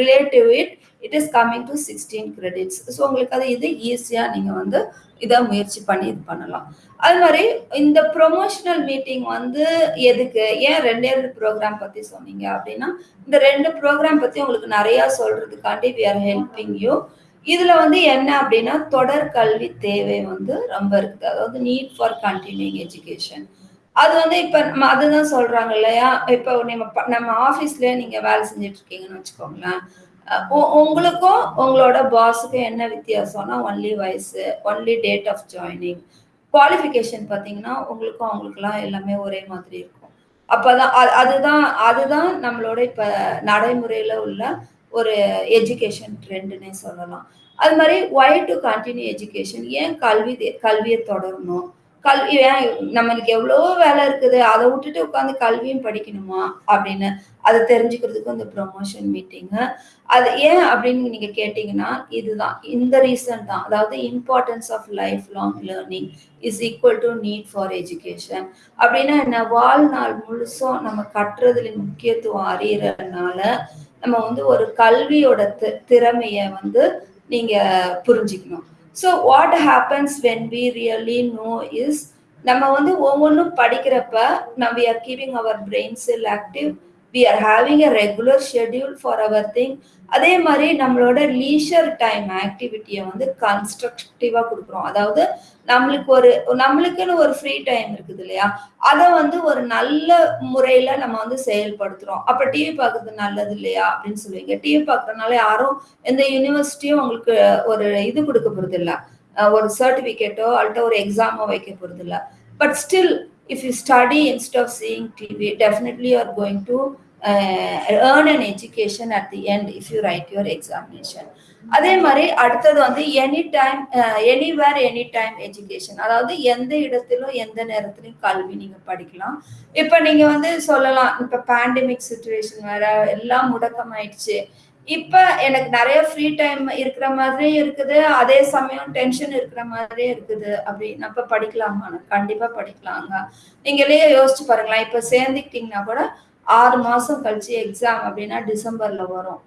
relative it it is coming to sixteen credits so உங்களுக்கு அது இது ஈஸியாக நீங்கள் வந்து இதை முயற்சி பண்ணி இது பண்ணலாம். அது மாதிரி இந்த ப்ரொமோஷனல் மீட்டிங் வந்து எதுக்கு? ஏன் ரெண்டே ரெண்டு ப்ரோக்ராம் பற்றி சொன்னீங்க அப்படின்னா இந்த ரெண்டு ப்ரோக்ராம் பற்றி உங்களுக்கு நிறையா சொல்கிறதுக்காண்டி வி ஆர் ஹெல்பிங் யூ இதில் வந்து என்ன அப்படின்னா தொடர் கல்வி தேவை வந்து ரொம்ப இருக்குது. அதாவது நீட் ஃபார் கண்டினியூங் எஜுகேஷன் அது வந்து இப்ப நம்ம அதுதான் சொல்றாங்க இல்லையா? இப்போ நம்ம நம்ம ஆபீஸ்ல நீங்க வேலை செஞ்சுட்டு இருக்கீங்கன்னு வச்சுக்கோங்களேன் உ- உங்களுக்கும் உங்களோட பாஸுக்கும் என்ன வித்தியாசம்னா ஒன்லி வயசு only date of joining qualification பார்த்தீங்கன்னா உங்களுக்கும் அவங்களுக்குலாம் எல்லாமே ஒரே மாதிரி இருக்கும். அப்போதான் அதுதான் அதுதான் நம்மளோட இப்ப நடைமுறையில உள்ள ஒரு எஜுகேஷன் ட்ரெண்டுன்னே சொல்லலாம். அது மாதிரி ஒய் டு கண்டினியூ எஜுகேஷன் ஏன் கல்வி தே- கல்வியை தொடரணும்? கல்வி ஏன் நம்மளுக்கு எவ்வளோ வேலை இருக்குது. அதை விட்டுட்டு உட்காந்து கல்வியும் படிக்கணுமா அப்படின்னு அதை தெரிஞ்சுக்கிறதுக்கு இந்த ப்ரொமோஷன் மீட்டிங்கு அது ஏன் அப்படின்னு நீங்க கேட்டீங்கன்னா இதுதான். இந்த ரீசன் தான். அதாவது importance of life long learning is equal to need for education அப்படின்னா என்ன? வாழ்நாள் முழுசும் நம்ம கட்டுறதுல முக்கியத்துவம் அறியறதுனால நம்ம வந்து ஒரு கல்வியோட தி- திறமைய வந்து நீங்க புரிஞ்சுக்கணும். So what happens when we really know is நம்ம வந்து ஒவ்வொன்றும் படிக்கிறப்ப நம்ம are keeping our brain cell active we are having a regular schedule for our thing அதே மாதிரி நம்மளோட லீஷர் டைம் ஆக்டிவிட்டியை வந்து கன்ஸ்ட்ரக்டிவாக கொடுக்குறோம். அதாவது நம்மளுக்கு ஒரு நம்மளுக்குன்னு ஒரு ஃப்ரீ டைம் இருக்குது இல்லையா? அதை வந்து ஒரு நல்ல முறையில் நம்ம வந்து செயல்படுத்துகிறோம் அப்போ டிவி பார்க்கறது நல்லது இல்லையா? அப்படின்னு சொல்லுவீங்க. டிவி பார்க்குறதுனால யாரும் எந்த யூனிவர்சிட்டியும் உங்களுக்கு ஒரு இது கொடுக்க போறது ஒரு சர்டிஃபிகேட்டோ அல்லட்ட ஒரு எக்ஸாமோ வைக்க போகிறது இல்லை. But still if you study instead of seeing TV definitely are going to earn an education at the end if you write your examination அதே மாதிரி அடுத்தது வந்து any time anywhere any time education அதாவது எந்த இடத்திலும் எந்த நேரத்திலும் கல்வி நீங்கள் படிக்கலாம். இப்போ நீங்கள் வந்து சொல்லலாம் இப்போ பேண்டமிக் சுச்சுவேஷன் வேற எல்லாம் முடக்கமாயிடுச்சு. இப்போ எனக்கு நிறைய ஃப்ரீ டைம் இருக்கிற மாதிரி இருக்குது. அதே சமயம் டென்ஷன் இருக்கிற மாதிரியே இருக்குது. அப்படின்னு அப்போ படிக்கலாமா கண்டிப்பாக படிக்கலாங்க. நீங்களே யோசிச்சு பாருங்களேன். இப்போ சேர்ந்துக்கிட்டீங்கன்னா கூட ஆறு மாசம் கழிச்சு எக்ஸாம் அப்படின்னா டிசம்பர்ல வரும்.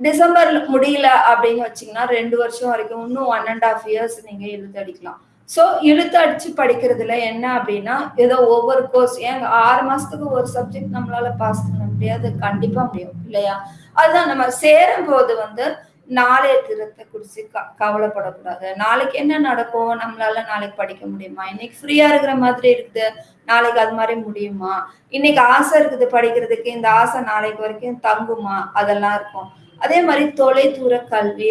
டிசம்பர் முடியல அப்படின்னு வச்சீங்கன்னா ரெண்டு வருஷம் வரைக்கும் இன்னும் ஒன் அண்ட் ஆஃப் இயர்ஸ் நீங்க இழுத்து அடிக்கலாம். ஸோ இழுத்து அடிச்சு படிக்கிறதுல என்ன அப்படின்னா ஏதோ ஒவ்வொரு கோர்ஸ் ஏங்க ஆறு மாசத்துக்கு ஒரு சப்ஜெக்ட் நம்மளால பாஸ் பண்ண முடியாது. கண்டிப்பா முடியும் இல்லையா? அதுதான் நம்ம சேரும் போது வந்து நாளைய திறத்தை குறித்து க கவலைப்படக்கூடாது. நாளைக்கு என்ன நடக்கும்? நம்மளால நாளைக்கு படிக்க முடியுமா? இன்னைக்கு ஃப்ரீயா இருக்கிற மாதிரி இருக்குது. நாளைக்கு அது மாதிரி முடியுமா? இன்னைக்கு ஆசை இருக்குது படிக்கிறதுக்கு இந்த ஆசை நாளைக்கு வரைக்கும் தங்குமா? அதெல்லாம் இருக்கும். அதே மாதிரி தொலைதூர கல்வி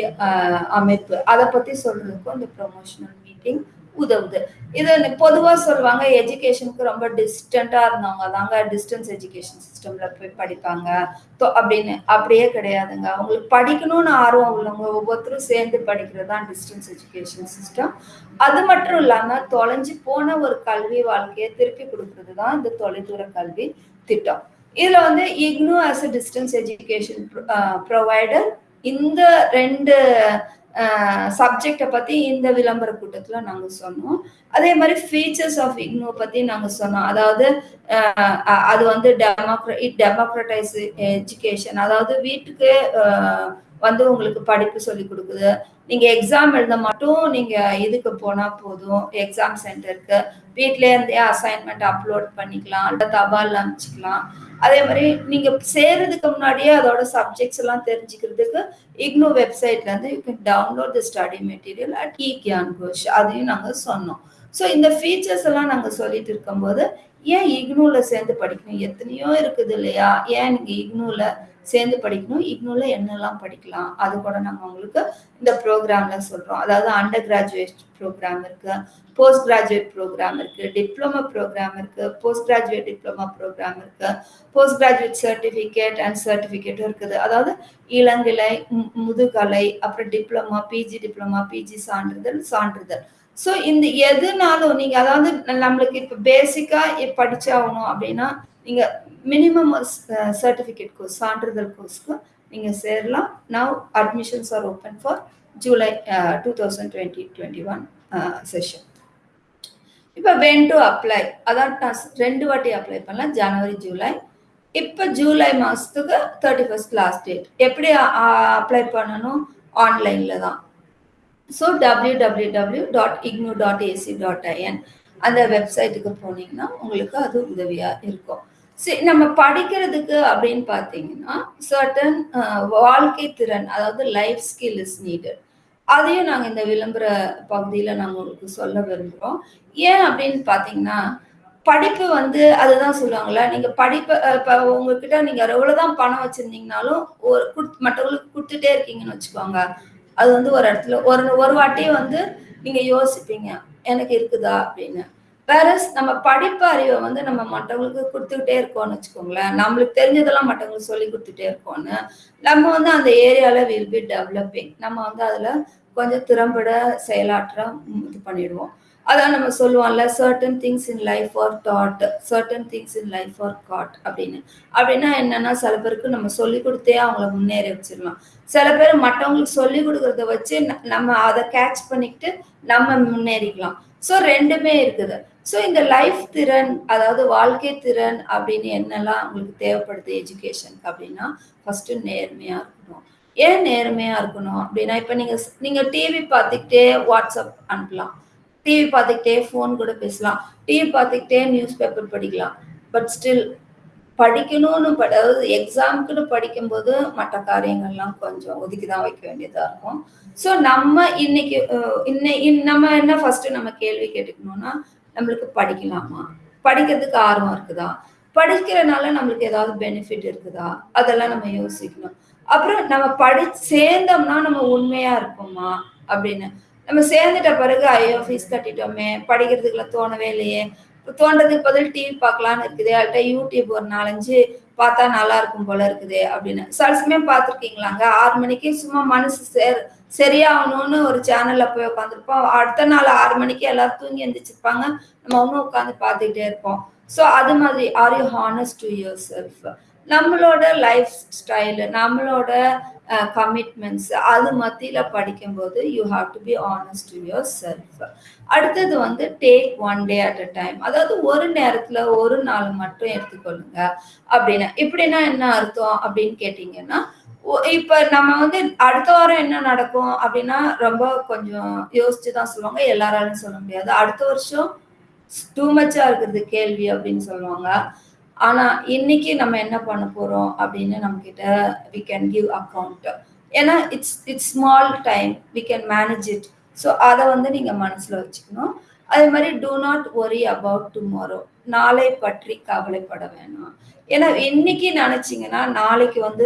அமைப்பு. அதை பத்தி சொல்றதுக்கும் இந்த ப்ரொமோஷனல் மீட்டிங் உதவுது. இது பொதுவாக சொல்லுவாங்க எஜுகேஷனுக்கு ரொம்ப டிஸ்டண்டாக இருந்தவங்க தாங்க டிஸ்டன்ஸ் எஜுகேஷன் சிஸ்டமில் போய் படிப்பாங்க. அப்படின்னு. அப்படியே கிடையாதுங்க. அவங்களுக்கு படிக்கணும்னு ஆர்வம் உள்ளவங்க ஒவ்வொருத்தரும் சேர்ந்து படிக்கிறது தான் டிஸ்டன்ஸ் எஜுகேஷன் சிஸ்டம் அது மட்டும் இல்லாமல் தொலைஞ்சு போன ஒரு கல்வி வாழ்க்கையை திருப்பி கொடுக்கறது தான் இந்த தொலைதூர கல்வி திட்டம். இதில் வந்து IGNOU as a distance education provider இந்த ரெண்டு சப்ஜெக்டை பத்தி இந்த விளம்பர கூட்டத்துல நாங்க சொன்னோம். அதே மாதிரி ஃபீச்சர்ஸ் ஆஃப் இக்னோ பத்தி நாங்க சொன்னோம். அதாவது அது வந்து டெமோக்ர இட் டெமோக்ரட்டைஸ் எஜுகேஷன் அதாவது வீட்டுக்கு வந்து உங்களுக்கு படிப்பு சொல்லி கொடுக்குது. நீங்க எக்ஸாம் எழுத மட்டும் நீங்க இதுக்கு போனா போதும். எக்ஸாம் சென்டருக்கு வீட்ல இருந்தே அசைன்மெண்ட் அப்லோட் பண்ணிக்கலாம். அல்ல தபால் அனுப்பிச்சிக்கலாம். அதே மாதிரி நீங்க சேர்றதுக்கு முன்னாடியே அதோட சப்ஜெக்ட்ஸ் எல்லாம் தெரிஞ்சுக்கிறதுக்கு இக்னோ வெப்சைட்ல இருந்து you can download the study material at e Gyan Kosh அதையும் நாங்க சொன்னோம். ஸோ இந்த ஃபீச்சர்ஸ் எல்லாம் நாங்க சொல்லிட்டு இருக்கும்போது ஏன் இக்னூல சேர்ந்து படிக்கணும்? எத்தனையோ இருக்குது இல்லையா? ஏன் நீங்க இக்னூல சேர்ந்து படிக்கணும். இக்னூல என்னெல்லாம் படிக்கலாம்? அது கூட நாங்கள் உங்களுக்கு இந்த ப்ரோக்ராம்ல சொல்றோம். அதாவது அண்டர் கிராஜுவேட் ப்ரோக்ராம் இருக்கு போஸ்ட் கிராஜுவேட் ப்ரோக்ராம் இருக்கு டிப்ளமோ ப்ரோக்ராம் இருக்கு போஸ்ட் கிராஜுவேட் டிப்ளமோ ப்ரோக்ராம் இருக்கு போஸ்ட் கிராஜுவேட் சர்டிஃபிகேட் அண்ட் சர்டிஃபிகேட்டும் இருக்குது. அதாவது இளங்கலை முதுகலை அப்புறம் டிப்ளமா பிஜி டிப்ளமா பிஜி சான்றிதழ் சான்றிதழ். ஸோ இந்த எதுனாலும் நீங்க அதாவது நம்மளுக்கு இப்போ பேசிக்கா படிச்சாகணும் அப்படின்னா நீங்கள் மினிமம் சர்டிஃபிகேட் கோர்ஸ் சான்றிதழ் கோர்ஸ்க்கு நீங்கள் சேரலாம். Now admissions are open for July two thousand twenty twenty one session இப்போ வென் டு அப்ளை அதான் நான் ரெண்டு வாட்டி அப்ளை பண்ணலாம். ஜனவரி ஜூலை இப்போ ஜூலை மாதத்துக்கு தேர்ட்டி ஃபர்ஸ்ட் லாஸ்ட் டேட் எப்படி அப்ளை பண்ணணும் ஆன்லைனில் தான் so W W W dot IGNOU dot AC dot IN அந்த வெப்சைட்டுக்கு போனீங்கன்னா உங்களுக்கு அது உதவியாக இருக்கும். சரி நம்ம படிக்கிறதுக்கு அப்படின்னு பார்த்தீங்கன்னா சர்டன் வாழ்க்கை திறன் அதாவது லைஃப் ஸ்கில் இஸ் நீடட் அதையும் நாங்கள் இந்த விளம்பர பகுதியில் நாங்கள் உங்களுக்கு சொல்ல விரும்புகிறோம் ஏன் அப்படின்னு பார்த்தீங்கன்னா படிப்பு வந்து அதுதான் சொல்லுவாங்கல்ல நீங்கள் படிப்பை இப்போ உங்ககிட்ட நீங்கள் எவ்வளோதான் பணம் வச்சுருந்தீங்கனாலும் ஒரு மற்றவங்களுக்கு கொடுத்துட்டே இருக்கீங்கன்னு வச்சுக்கோங்க. அது வந்து ஒரு இடத்துல ஒரு ஒரு வாட்டி வந்து நீங்கள் யோசிப்பீங்க எனக்கு இருக்குதா அப்படின்னு. வேற நம்ம படிப்பு அறிவை வந்து நம்ம மற்றவங்களுக்கு கொடுத்துக்கிட்டே இருக்கோம்னு வச்சுக்கோங்களேன். நம்மளுக்கு தெரிஞ்சதெல்லாம் மற்றவங்களுக்கு சொல்லி கொடுத்துட்டே இருக்கோம்னு நம்ம வந்து அந்த ஏரியால வில் பி டெவலப்பிங் நம்ம வந்து அதுல கொஞ்சம் திறம்பட செயலாற்ற இது பண்ணிடுவோம். அதான் நம்ம சொல்லுவோம்ல certain things in life are thought certain things in life are God அப்படின்னு. அப்படின்னா என்னன்னா சில பேருக்கு நம்ம சொல்லி கொடுத்தே அவங்கள முன்னேறி வச்சிடலாம். சில பேர் மற்றவங்களுக்கு சொல்லி கொடுக்கறத வச்சு நம்ம அதை கேட்ச் பண்ணிக்கிட்டு நம்ம முன்னேறிக்கலாம். ஸோ ரெண்டுமே இருக்குது. ஸோ இந்த லைஃப் திறன் அதாவது வாழ்க்கை திறன் அப்படின்னு என்னெல்லாம் உங்களுக்கு தேவைப்படுது எஜுகேஷனுக்கு அப்படின்னா ஃபஸ்ட்டு நேர்மையாக இருக்கணும். ஏன் நேர்மையாக இருக்கணும் அப்படின்னா இப்போ நீங்கள் நீங்கள் டிவி பார்த்துக்கிட்டே வாட்ஸ்அப் அனுப்பலாம். டிவி பார்த்துக்கிட்டே ஃபோன் கூட பேசலாம். டிவி பார்த்துக்கிட்டே நியூஸ் பேப்பர் படிக்கலாம். பட் ஸ்டில் படிக்கணும்னு அதாவது எக்ஸாமுக்குன்னு படிக்கும்போது மற்ற காரியங்கள்லாம் கொஞ்சம் ஒதுக்கி தான் வைக்க வேண்டியதாக இருக்கும். ஸோ நம்ம இன்னைக்கு இன்னை நம்ம என்ன ஃபர்ஸ்ட் நம்ம கேள்வி கேட்டுக்கணும்னா நம்மளுக்கு படிக்கலாமா? படிக்கிறதுக்கு ஆர்வம் இருக்குதா? படிக்கிறனால நம்மளுக்கு ஏதாவது பெனிஃபிட் இருக்குதா? அதெல்லாம் நம்ம யோசிக்கணும். அப்புறம் நம்ம படி சேர்ந்தோம்னா நம்ம உண்மையா இருப்போமா? அப்படின்னு. நம்ம சேர்ந்துட்ட பிறகு ஐயோ ஃபீஸ் கட்டிட்டோமே படிக்கிறதுக்குள்ள தோணவே இல்லையே. தோன்றதுக்கு பதில் டிவி பார்க்கலான்னு இருக்குது. அவள்கிட்ட யூடியூப் ஒரு நாலஞ்சு பார்த்தா நல்லா இருக்கும் போல இருக்குது அப்படின்னு. சில சமயம் பார்த்துருக்கீங்களாங்க? ஆறு மணிக்கு சும்மா மனசு சேர் சரியாகணும்னு ஒரு சேனல்ல போய் உட்காந்துருப்போம் அடுத்த நாள் ஆறு மணிக்கு எல்லாரும் தூங்கி எந்திரிச்சிருப்பாங்க. நம்ம ஒன்றும் உட்காந்து பார்த்துக்கிட்டே இருப்போம். ஸோ அது மாதிரி are you honest to yourself நம்மளோட லைஃப் ஸ்டைலு நம்மளோட Uh, கமிட்மெண்ட்ஸ் அது மத்தியில் படிக்கும்போது you have to be honest to yourself அடுத்தது வந்து take one day at a time அதாவது ஒரு நேரத்தில் ஒரு நாள் மட்டும் எடுத்துக்கொள்ளுங்க. அப்படின்னா இப்படின்னா என்ன அர்த்தம் அப்படின்னு கேட்டிங்கன்னா இப்ப நம்ம வந்து அடுத்த வாரம் என்ன நடக்கும் அப்படின்னா ரொம்ப கொஞ்சம் யோசிச்சு தான் சொல்லுவாங்க. எல்லாராலும் சொல்ல முடியாது. அடுத்த வருஷம் டூ மச்சா இருக்கிறது கேள்வி அப்படின்னு சொல்லுவாங்க. ஆனா இன்னைக்கு நம்ம என்ன பண்ண போறோம் அப்படின்னு நம்ம கிட்ட வி கேன் கிவ் அக்கௌண்ட் ஏன்னா it's it's small time we can manage it so அதை வந்து நீங்க மனசுல வச்சுக்கணும். அதே மாதிரி do not worry about tomorrow நாளை பற்றி கவலைப்பட வேணாம். ஏன்னா இன்னைக்கு நினைச்சீங்கன்னா நாளைக்கு வந்து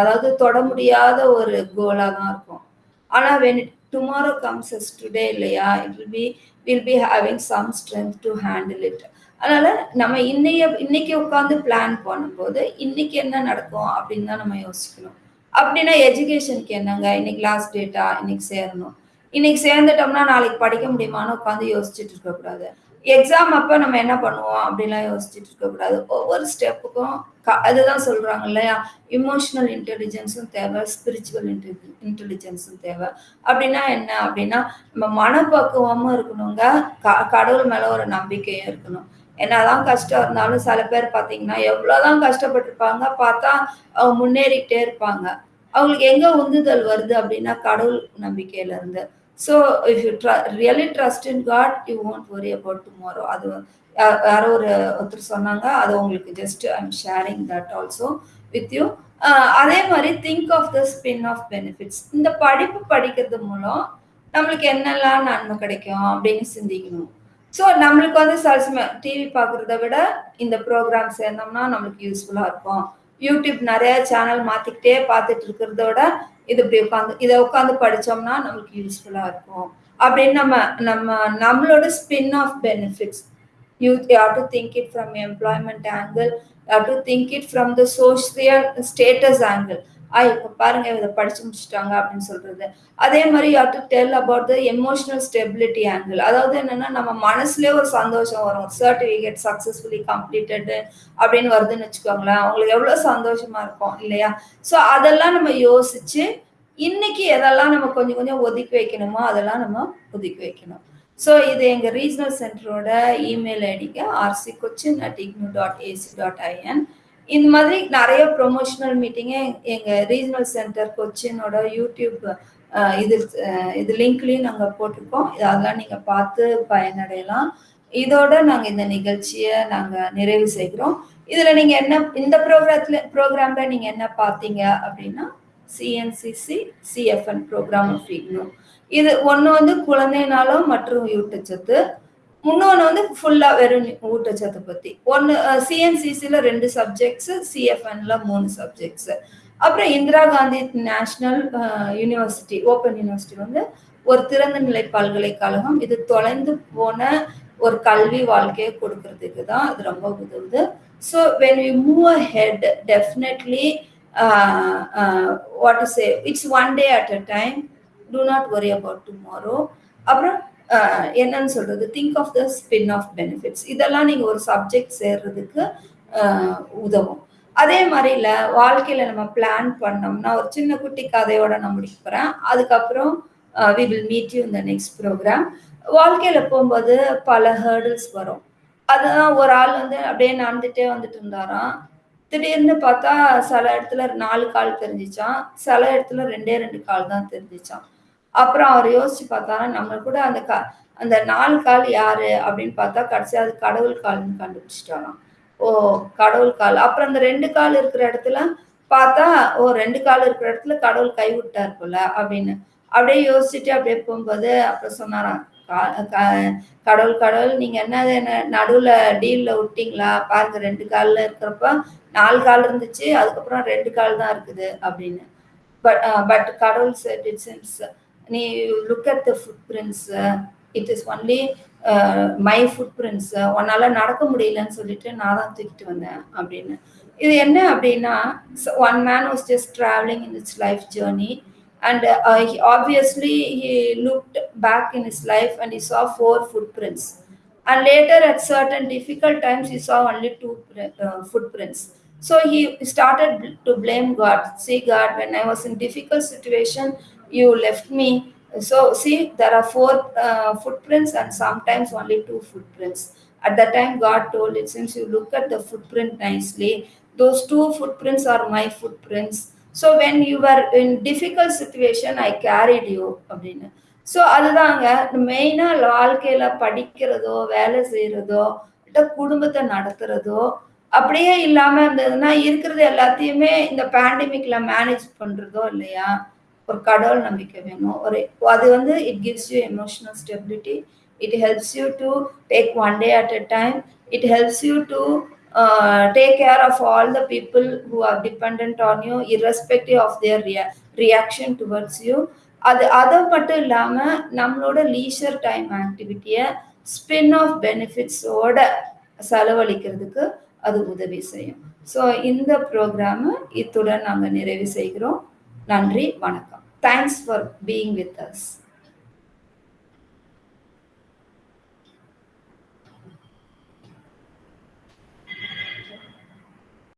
அதாவது தொட முடியாத ஒரு கோலாக தான் இருக்கும். ஆனா வென் டுமாரோ கம்ஸ் டுடே இல்லையா? It will be will be having some strength to handle it அதனால நம்ம இன்னைய இன்னைக்கு உட்காந்து பிளான் பண்ணும்போது இன்னைக்கு என்ன நடக்கும் அப்படின்னு தான் நம்ம யோசிக்கணும். அப்படின்னா எஜுகேஷனுக்கு என்னங்க? இன்னைக்கு லாஸ்ட் டேட்டா இன்னைக்கு சேரணும். இன்னைக்கு சேர்ந்துட்டோம்னா நாளைக்கு படிக்க முடியுமான்னு உட்காந்து யோசிச்சுட்டு இருக்கக்கூடாது. எக்ஸாம் அப்போ நம்ம என்ன பண்ணுவோம் அப்படிலாம் யோசிச்சுட்டு இருக்கக்கூடாது. ஒவ்வொரு ஸ்டெப்புக்கும் அதுதான் சொல்றாங்க இல்லையா? இமோஷனல் இன்டெலிஜென்ஸும் தேவை ஸ்பிரிச்சுவல் இன்டெலிஜென்ஸும் தேவை. அப்படின்னா என்ன? அப்படின்னா நம்ம மனப்பக்குவமும் இருக்கணுங்க. கடவுள் மேல ஒரு நம்பிக்கையும் இருக்கணும். என்னதான் கஷ்டம் இருந்தாலும் சில பேர் பார்த்தீங்கன்னா எவ்வளோதான் கஷ்டப்பட்டிருப்பாங்க பார்த்தா அவங்க முன்னேறிக்கிட்டே இருப்பாங்க. அவங்களுக்கு எங்கே உந்துதல் வருது அப்படின்னா கடவுள் நம்பிக்கையிலேருந்து. So if you really trust in God you won't worry about tomorrow அது யாரோ ஒரு ஒருத்தர் சொன்னாங்க அது உங்களுக்கு just I am sharing that also with you அதே மாதிரி think of the spin off benefits இந்த படிப்பு படிக்கிறது மூலம் நம்மளுக்கு என்னெல்லாம் நன்மை கிடைக்கும் அப்படின்னு சிந்திக்கணும். ஸோ நம்மளுக்கு வந்து சல்ஸ்மே டிவி பார்க்குறத விட இந்த ப்ரோக்ராம் சேர்ந்தோம்னா நம்மளுக்கு யூஸ்ஃபுல்லாக இருக்கும். யூடியூப் நிறைய சேனல் மாற்றிக்கிட்டே பார்த்துட்டு இருக்கிறத விட இது இப்படி உட்காந்து இதை உட்காந்து படித்தோம்னா நம்மளுக்கு யூஸ்ஃபுல்லாக இருக்கும். அப்படின்னு நம்ம நம்ம நம்மளோட spin off benefits you have to think it from employment angle you to think it from the social status angle ஆ இப்போ பாருங்க இதை படிச்சு முடிச்சுட்டாங்க அப்படின்னு சொல்றது. அதே மாதிரி you to tell about the emotional stability angle அதாவது என்னன்னா நம்ம மனசுலயே ஒரு சந்தோஷம் வரும். சர்டிஃபிகேட் சக்சஸ்ஃபுல்லி கம்ப்ளீட்டட் அப்படின்னு வருதுன்னு வச்சுக்கோங்களேன் அவங்களுக்கு எவ்வளவு சந்தோஷமா இருக்கும் இல்லையா? ஸோ அதெல்லாம் நம்ம யோசிச்சு இன்னைக்கு எதெல்லாம் நம்ம கொஞ்சம் கொஞ்சம் ஒதுக்கி வைக்கணுமோ அதெல்லாம் நம்ம ஒதுக்கி வைக்கணும். ஸோ இது எங்கள் ரீஜனல் சென்டரோட இமெயில் ஐடிக்கு RC Cochin at IGNOU dot AC dot IN இந்த மாதிரி நிறைய ப்ரொமோஷனல் மீட்டிங்கே எங்கள் ரீஜனல் சென்டர் கொச்சினோட யூடியூப் இது இது லிங்க்லேயும் நாங்கள் போட்டிருக்கோம். அதெல்லாம் நீங்கள் பார்த்து பயனடையலாம். இதோட நாங்கள் இந்த நிகழ்ச்சியை நாங்கள் நிறைவு செய்கிறோம். இதில் நீங்கள் என்ன இந்த ப்ரோக்ராத்தில் ப்ரோக்ராமில் நீங்கள் என்ன பார்த்தீங்க அப்படின்னா CNCC CFN programme of IGNOU இது ஒன்று வந்து குழந்தைனாலும் மற்றும் ஊட்டச்சத்து. இன்னொன்று வந்து ஃபுல்லாக வெறும் ஊட்டச்சத்தை பற்றி ஒன்று சிஎன்சிசியில் ரெண்டு சப்ஜெக்ட்ஸு சிஎஃப்என்ல மூணு சப்ஜெக்ட்ஸு அப்புறம் Indira Gandhi national university open university வந்து ஒரு திறந்த நிலை பல்கலைக்கழகம். இது தொலைந்து போன ஒரு கல்வி வாழ்க்கையை கொடுக்கறதுக்கு தான் இது ரொம்ப உதவுது. So when you move ahead definitely what to say it's one day at a time do not worry about tomorrow அப்புறம் என்னன்னு சொல்றது? Think of the spin off benefits இதெல்லாம் நீங்க ஒரு சப்ஜெக்ட் சேர்றதுக்கு உதவும். அதே மாதிரி வாழ்க்கையில் நம்ம பிளான் பண்ணோம்னா ஒரு சின்ன குட்டி கதையோட நான் முடிக்கிறேன் அதுக்கப்புறம் வி வில் மீட் யூ இந்த நெக்ஸ்ட் ப்ரோக்ராம் வாழ்க்கையில் போகும்போது பல ஹேர்டில்ஸ் வரும். அதுதான் ஒரு ஆள் வந்து அப்படியே நடந்துட்டே வந்துட்டு இருந்தாராம். திடீர்னு பார்த்தா சில இடத்துல நாலு கால் தெரிஞ்சிச்சான் சில இடத்துல ரெண்டே ரெண்டு கால் தான் தெரிஞ்சிச்சான் அப்புறம் அவர் யோசிச்சு பார்த்தாரா நம்ம கூட அந்த க அந்த நாலு கால் யாரு அப்படின்னு பார்த்தா கடைசியாக அது கடவுள் கால்னு கண்டுபிடிச்சிட்டாராம். ஓ கடவுள் கால். அப்புறம் அந்த ரெண்டு கால் இருக்கிற இடத்துல பார்த்தா ஓ ரெண்டு கால் இருக்கிற இடத்துல கடவுள் கைவிட்டார் போல அப்படின்னு. அப்படியே யோசிச்சுட்டு அப்படியே போகும்போது அப்புறம் சொன்னாராம் கா- கடவுள் கடவுள் நீங்க என்ன என்ன நடுவுல டீல்ல விட்டீங்களா? பாருங்க ரெண்டு கால்ல இருக்கிறப்ப நாலு கால் இருந்துச்சு அதுக்கப்புறம் ரெண்டு கால் தான் இருக்குது அப்படின்னு. பட் பட் கடவுள் said it since நீ look at the footprints it is only my footprints உன்னால நடக்க முடியலன்னு சொல்லிட்டு நான் தான் தூக்கிட்டு வந்தேன் அப்படின்னு இது என்ன அப்படின்னா one man was just travelling in its life journey and uh, he, obviously he looked back in his life and he saw four footprints and later at certain difficult times he saw only two uh, footprints so he started to blame god see god when i was in difficult situation you left me so see there are four uh, footprints and sometimes only two footprints at that time god told it since you look at the footprint nicely those two footprints are my footprints so when you are in difficult situation I carried you அப்படின்னு so அதுதாங்க மெயினாக வாழ்க்கையில் படிக்கிறதோ வேலை செய்கிறதோ இல்லை குடும்பத்தை நடத்துறதோ அப்படியே இல்லாமல் இருந்ததுன்னா இருக்கிறது எல்லாத்தையுமே இந்த பேண்டமிக்ல மேனேஜ் பண்ணுறதோ இல்லையா ஒரு கடவுள் நம்பிக்கை வேணும். ஒரு அது வந்து it gives you emotional stability it helps you to take one day at a time it helps you to take care of all the people who are depend on you you of their uh, their reaction reaction you அது அதை மட்டும் இல்லாமல் நம்மளோட leisure time ஆக்டிவிட்டியை spin off பெனிஃபிட்ஸோட செலவழிக்கிறதுக்கு அது உதவி செய்யும். ஸோ இந்த ப்ரோக்ராமை இத்துடன் நாங்கள் நிறைவு செய்கிறோம். நன்றி வணக்கம். Thanks for being with us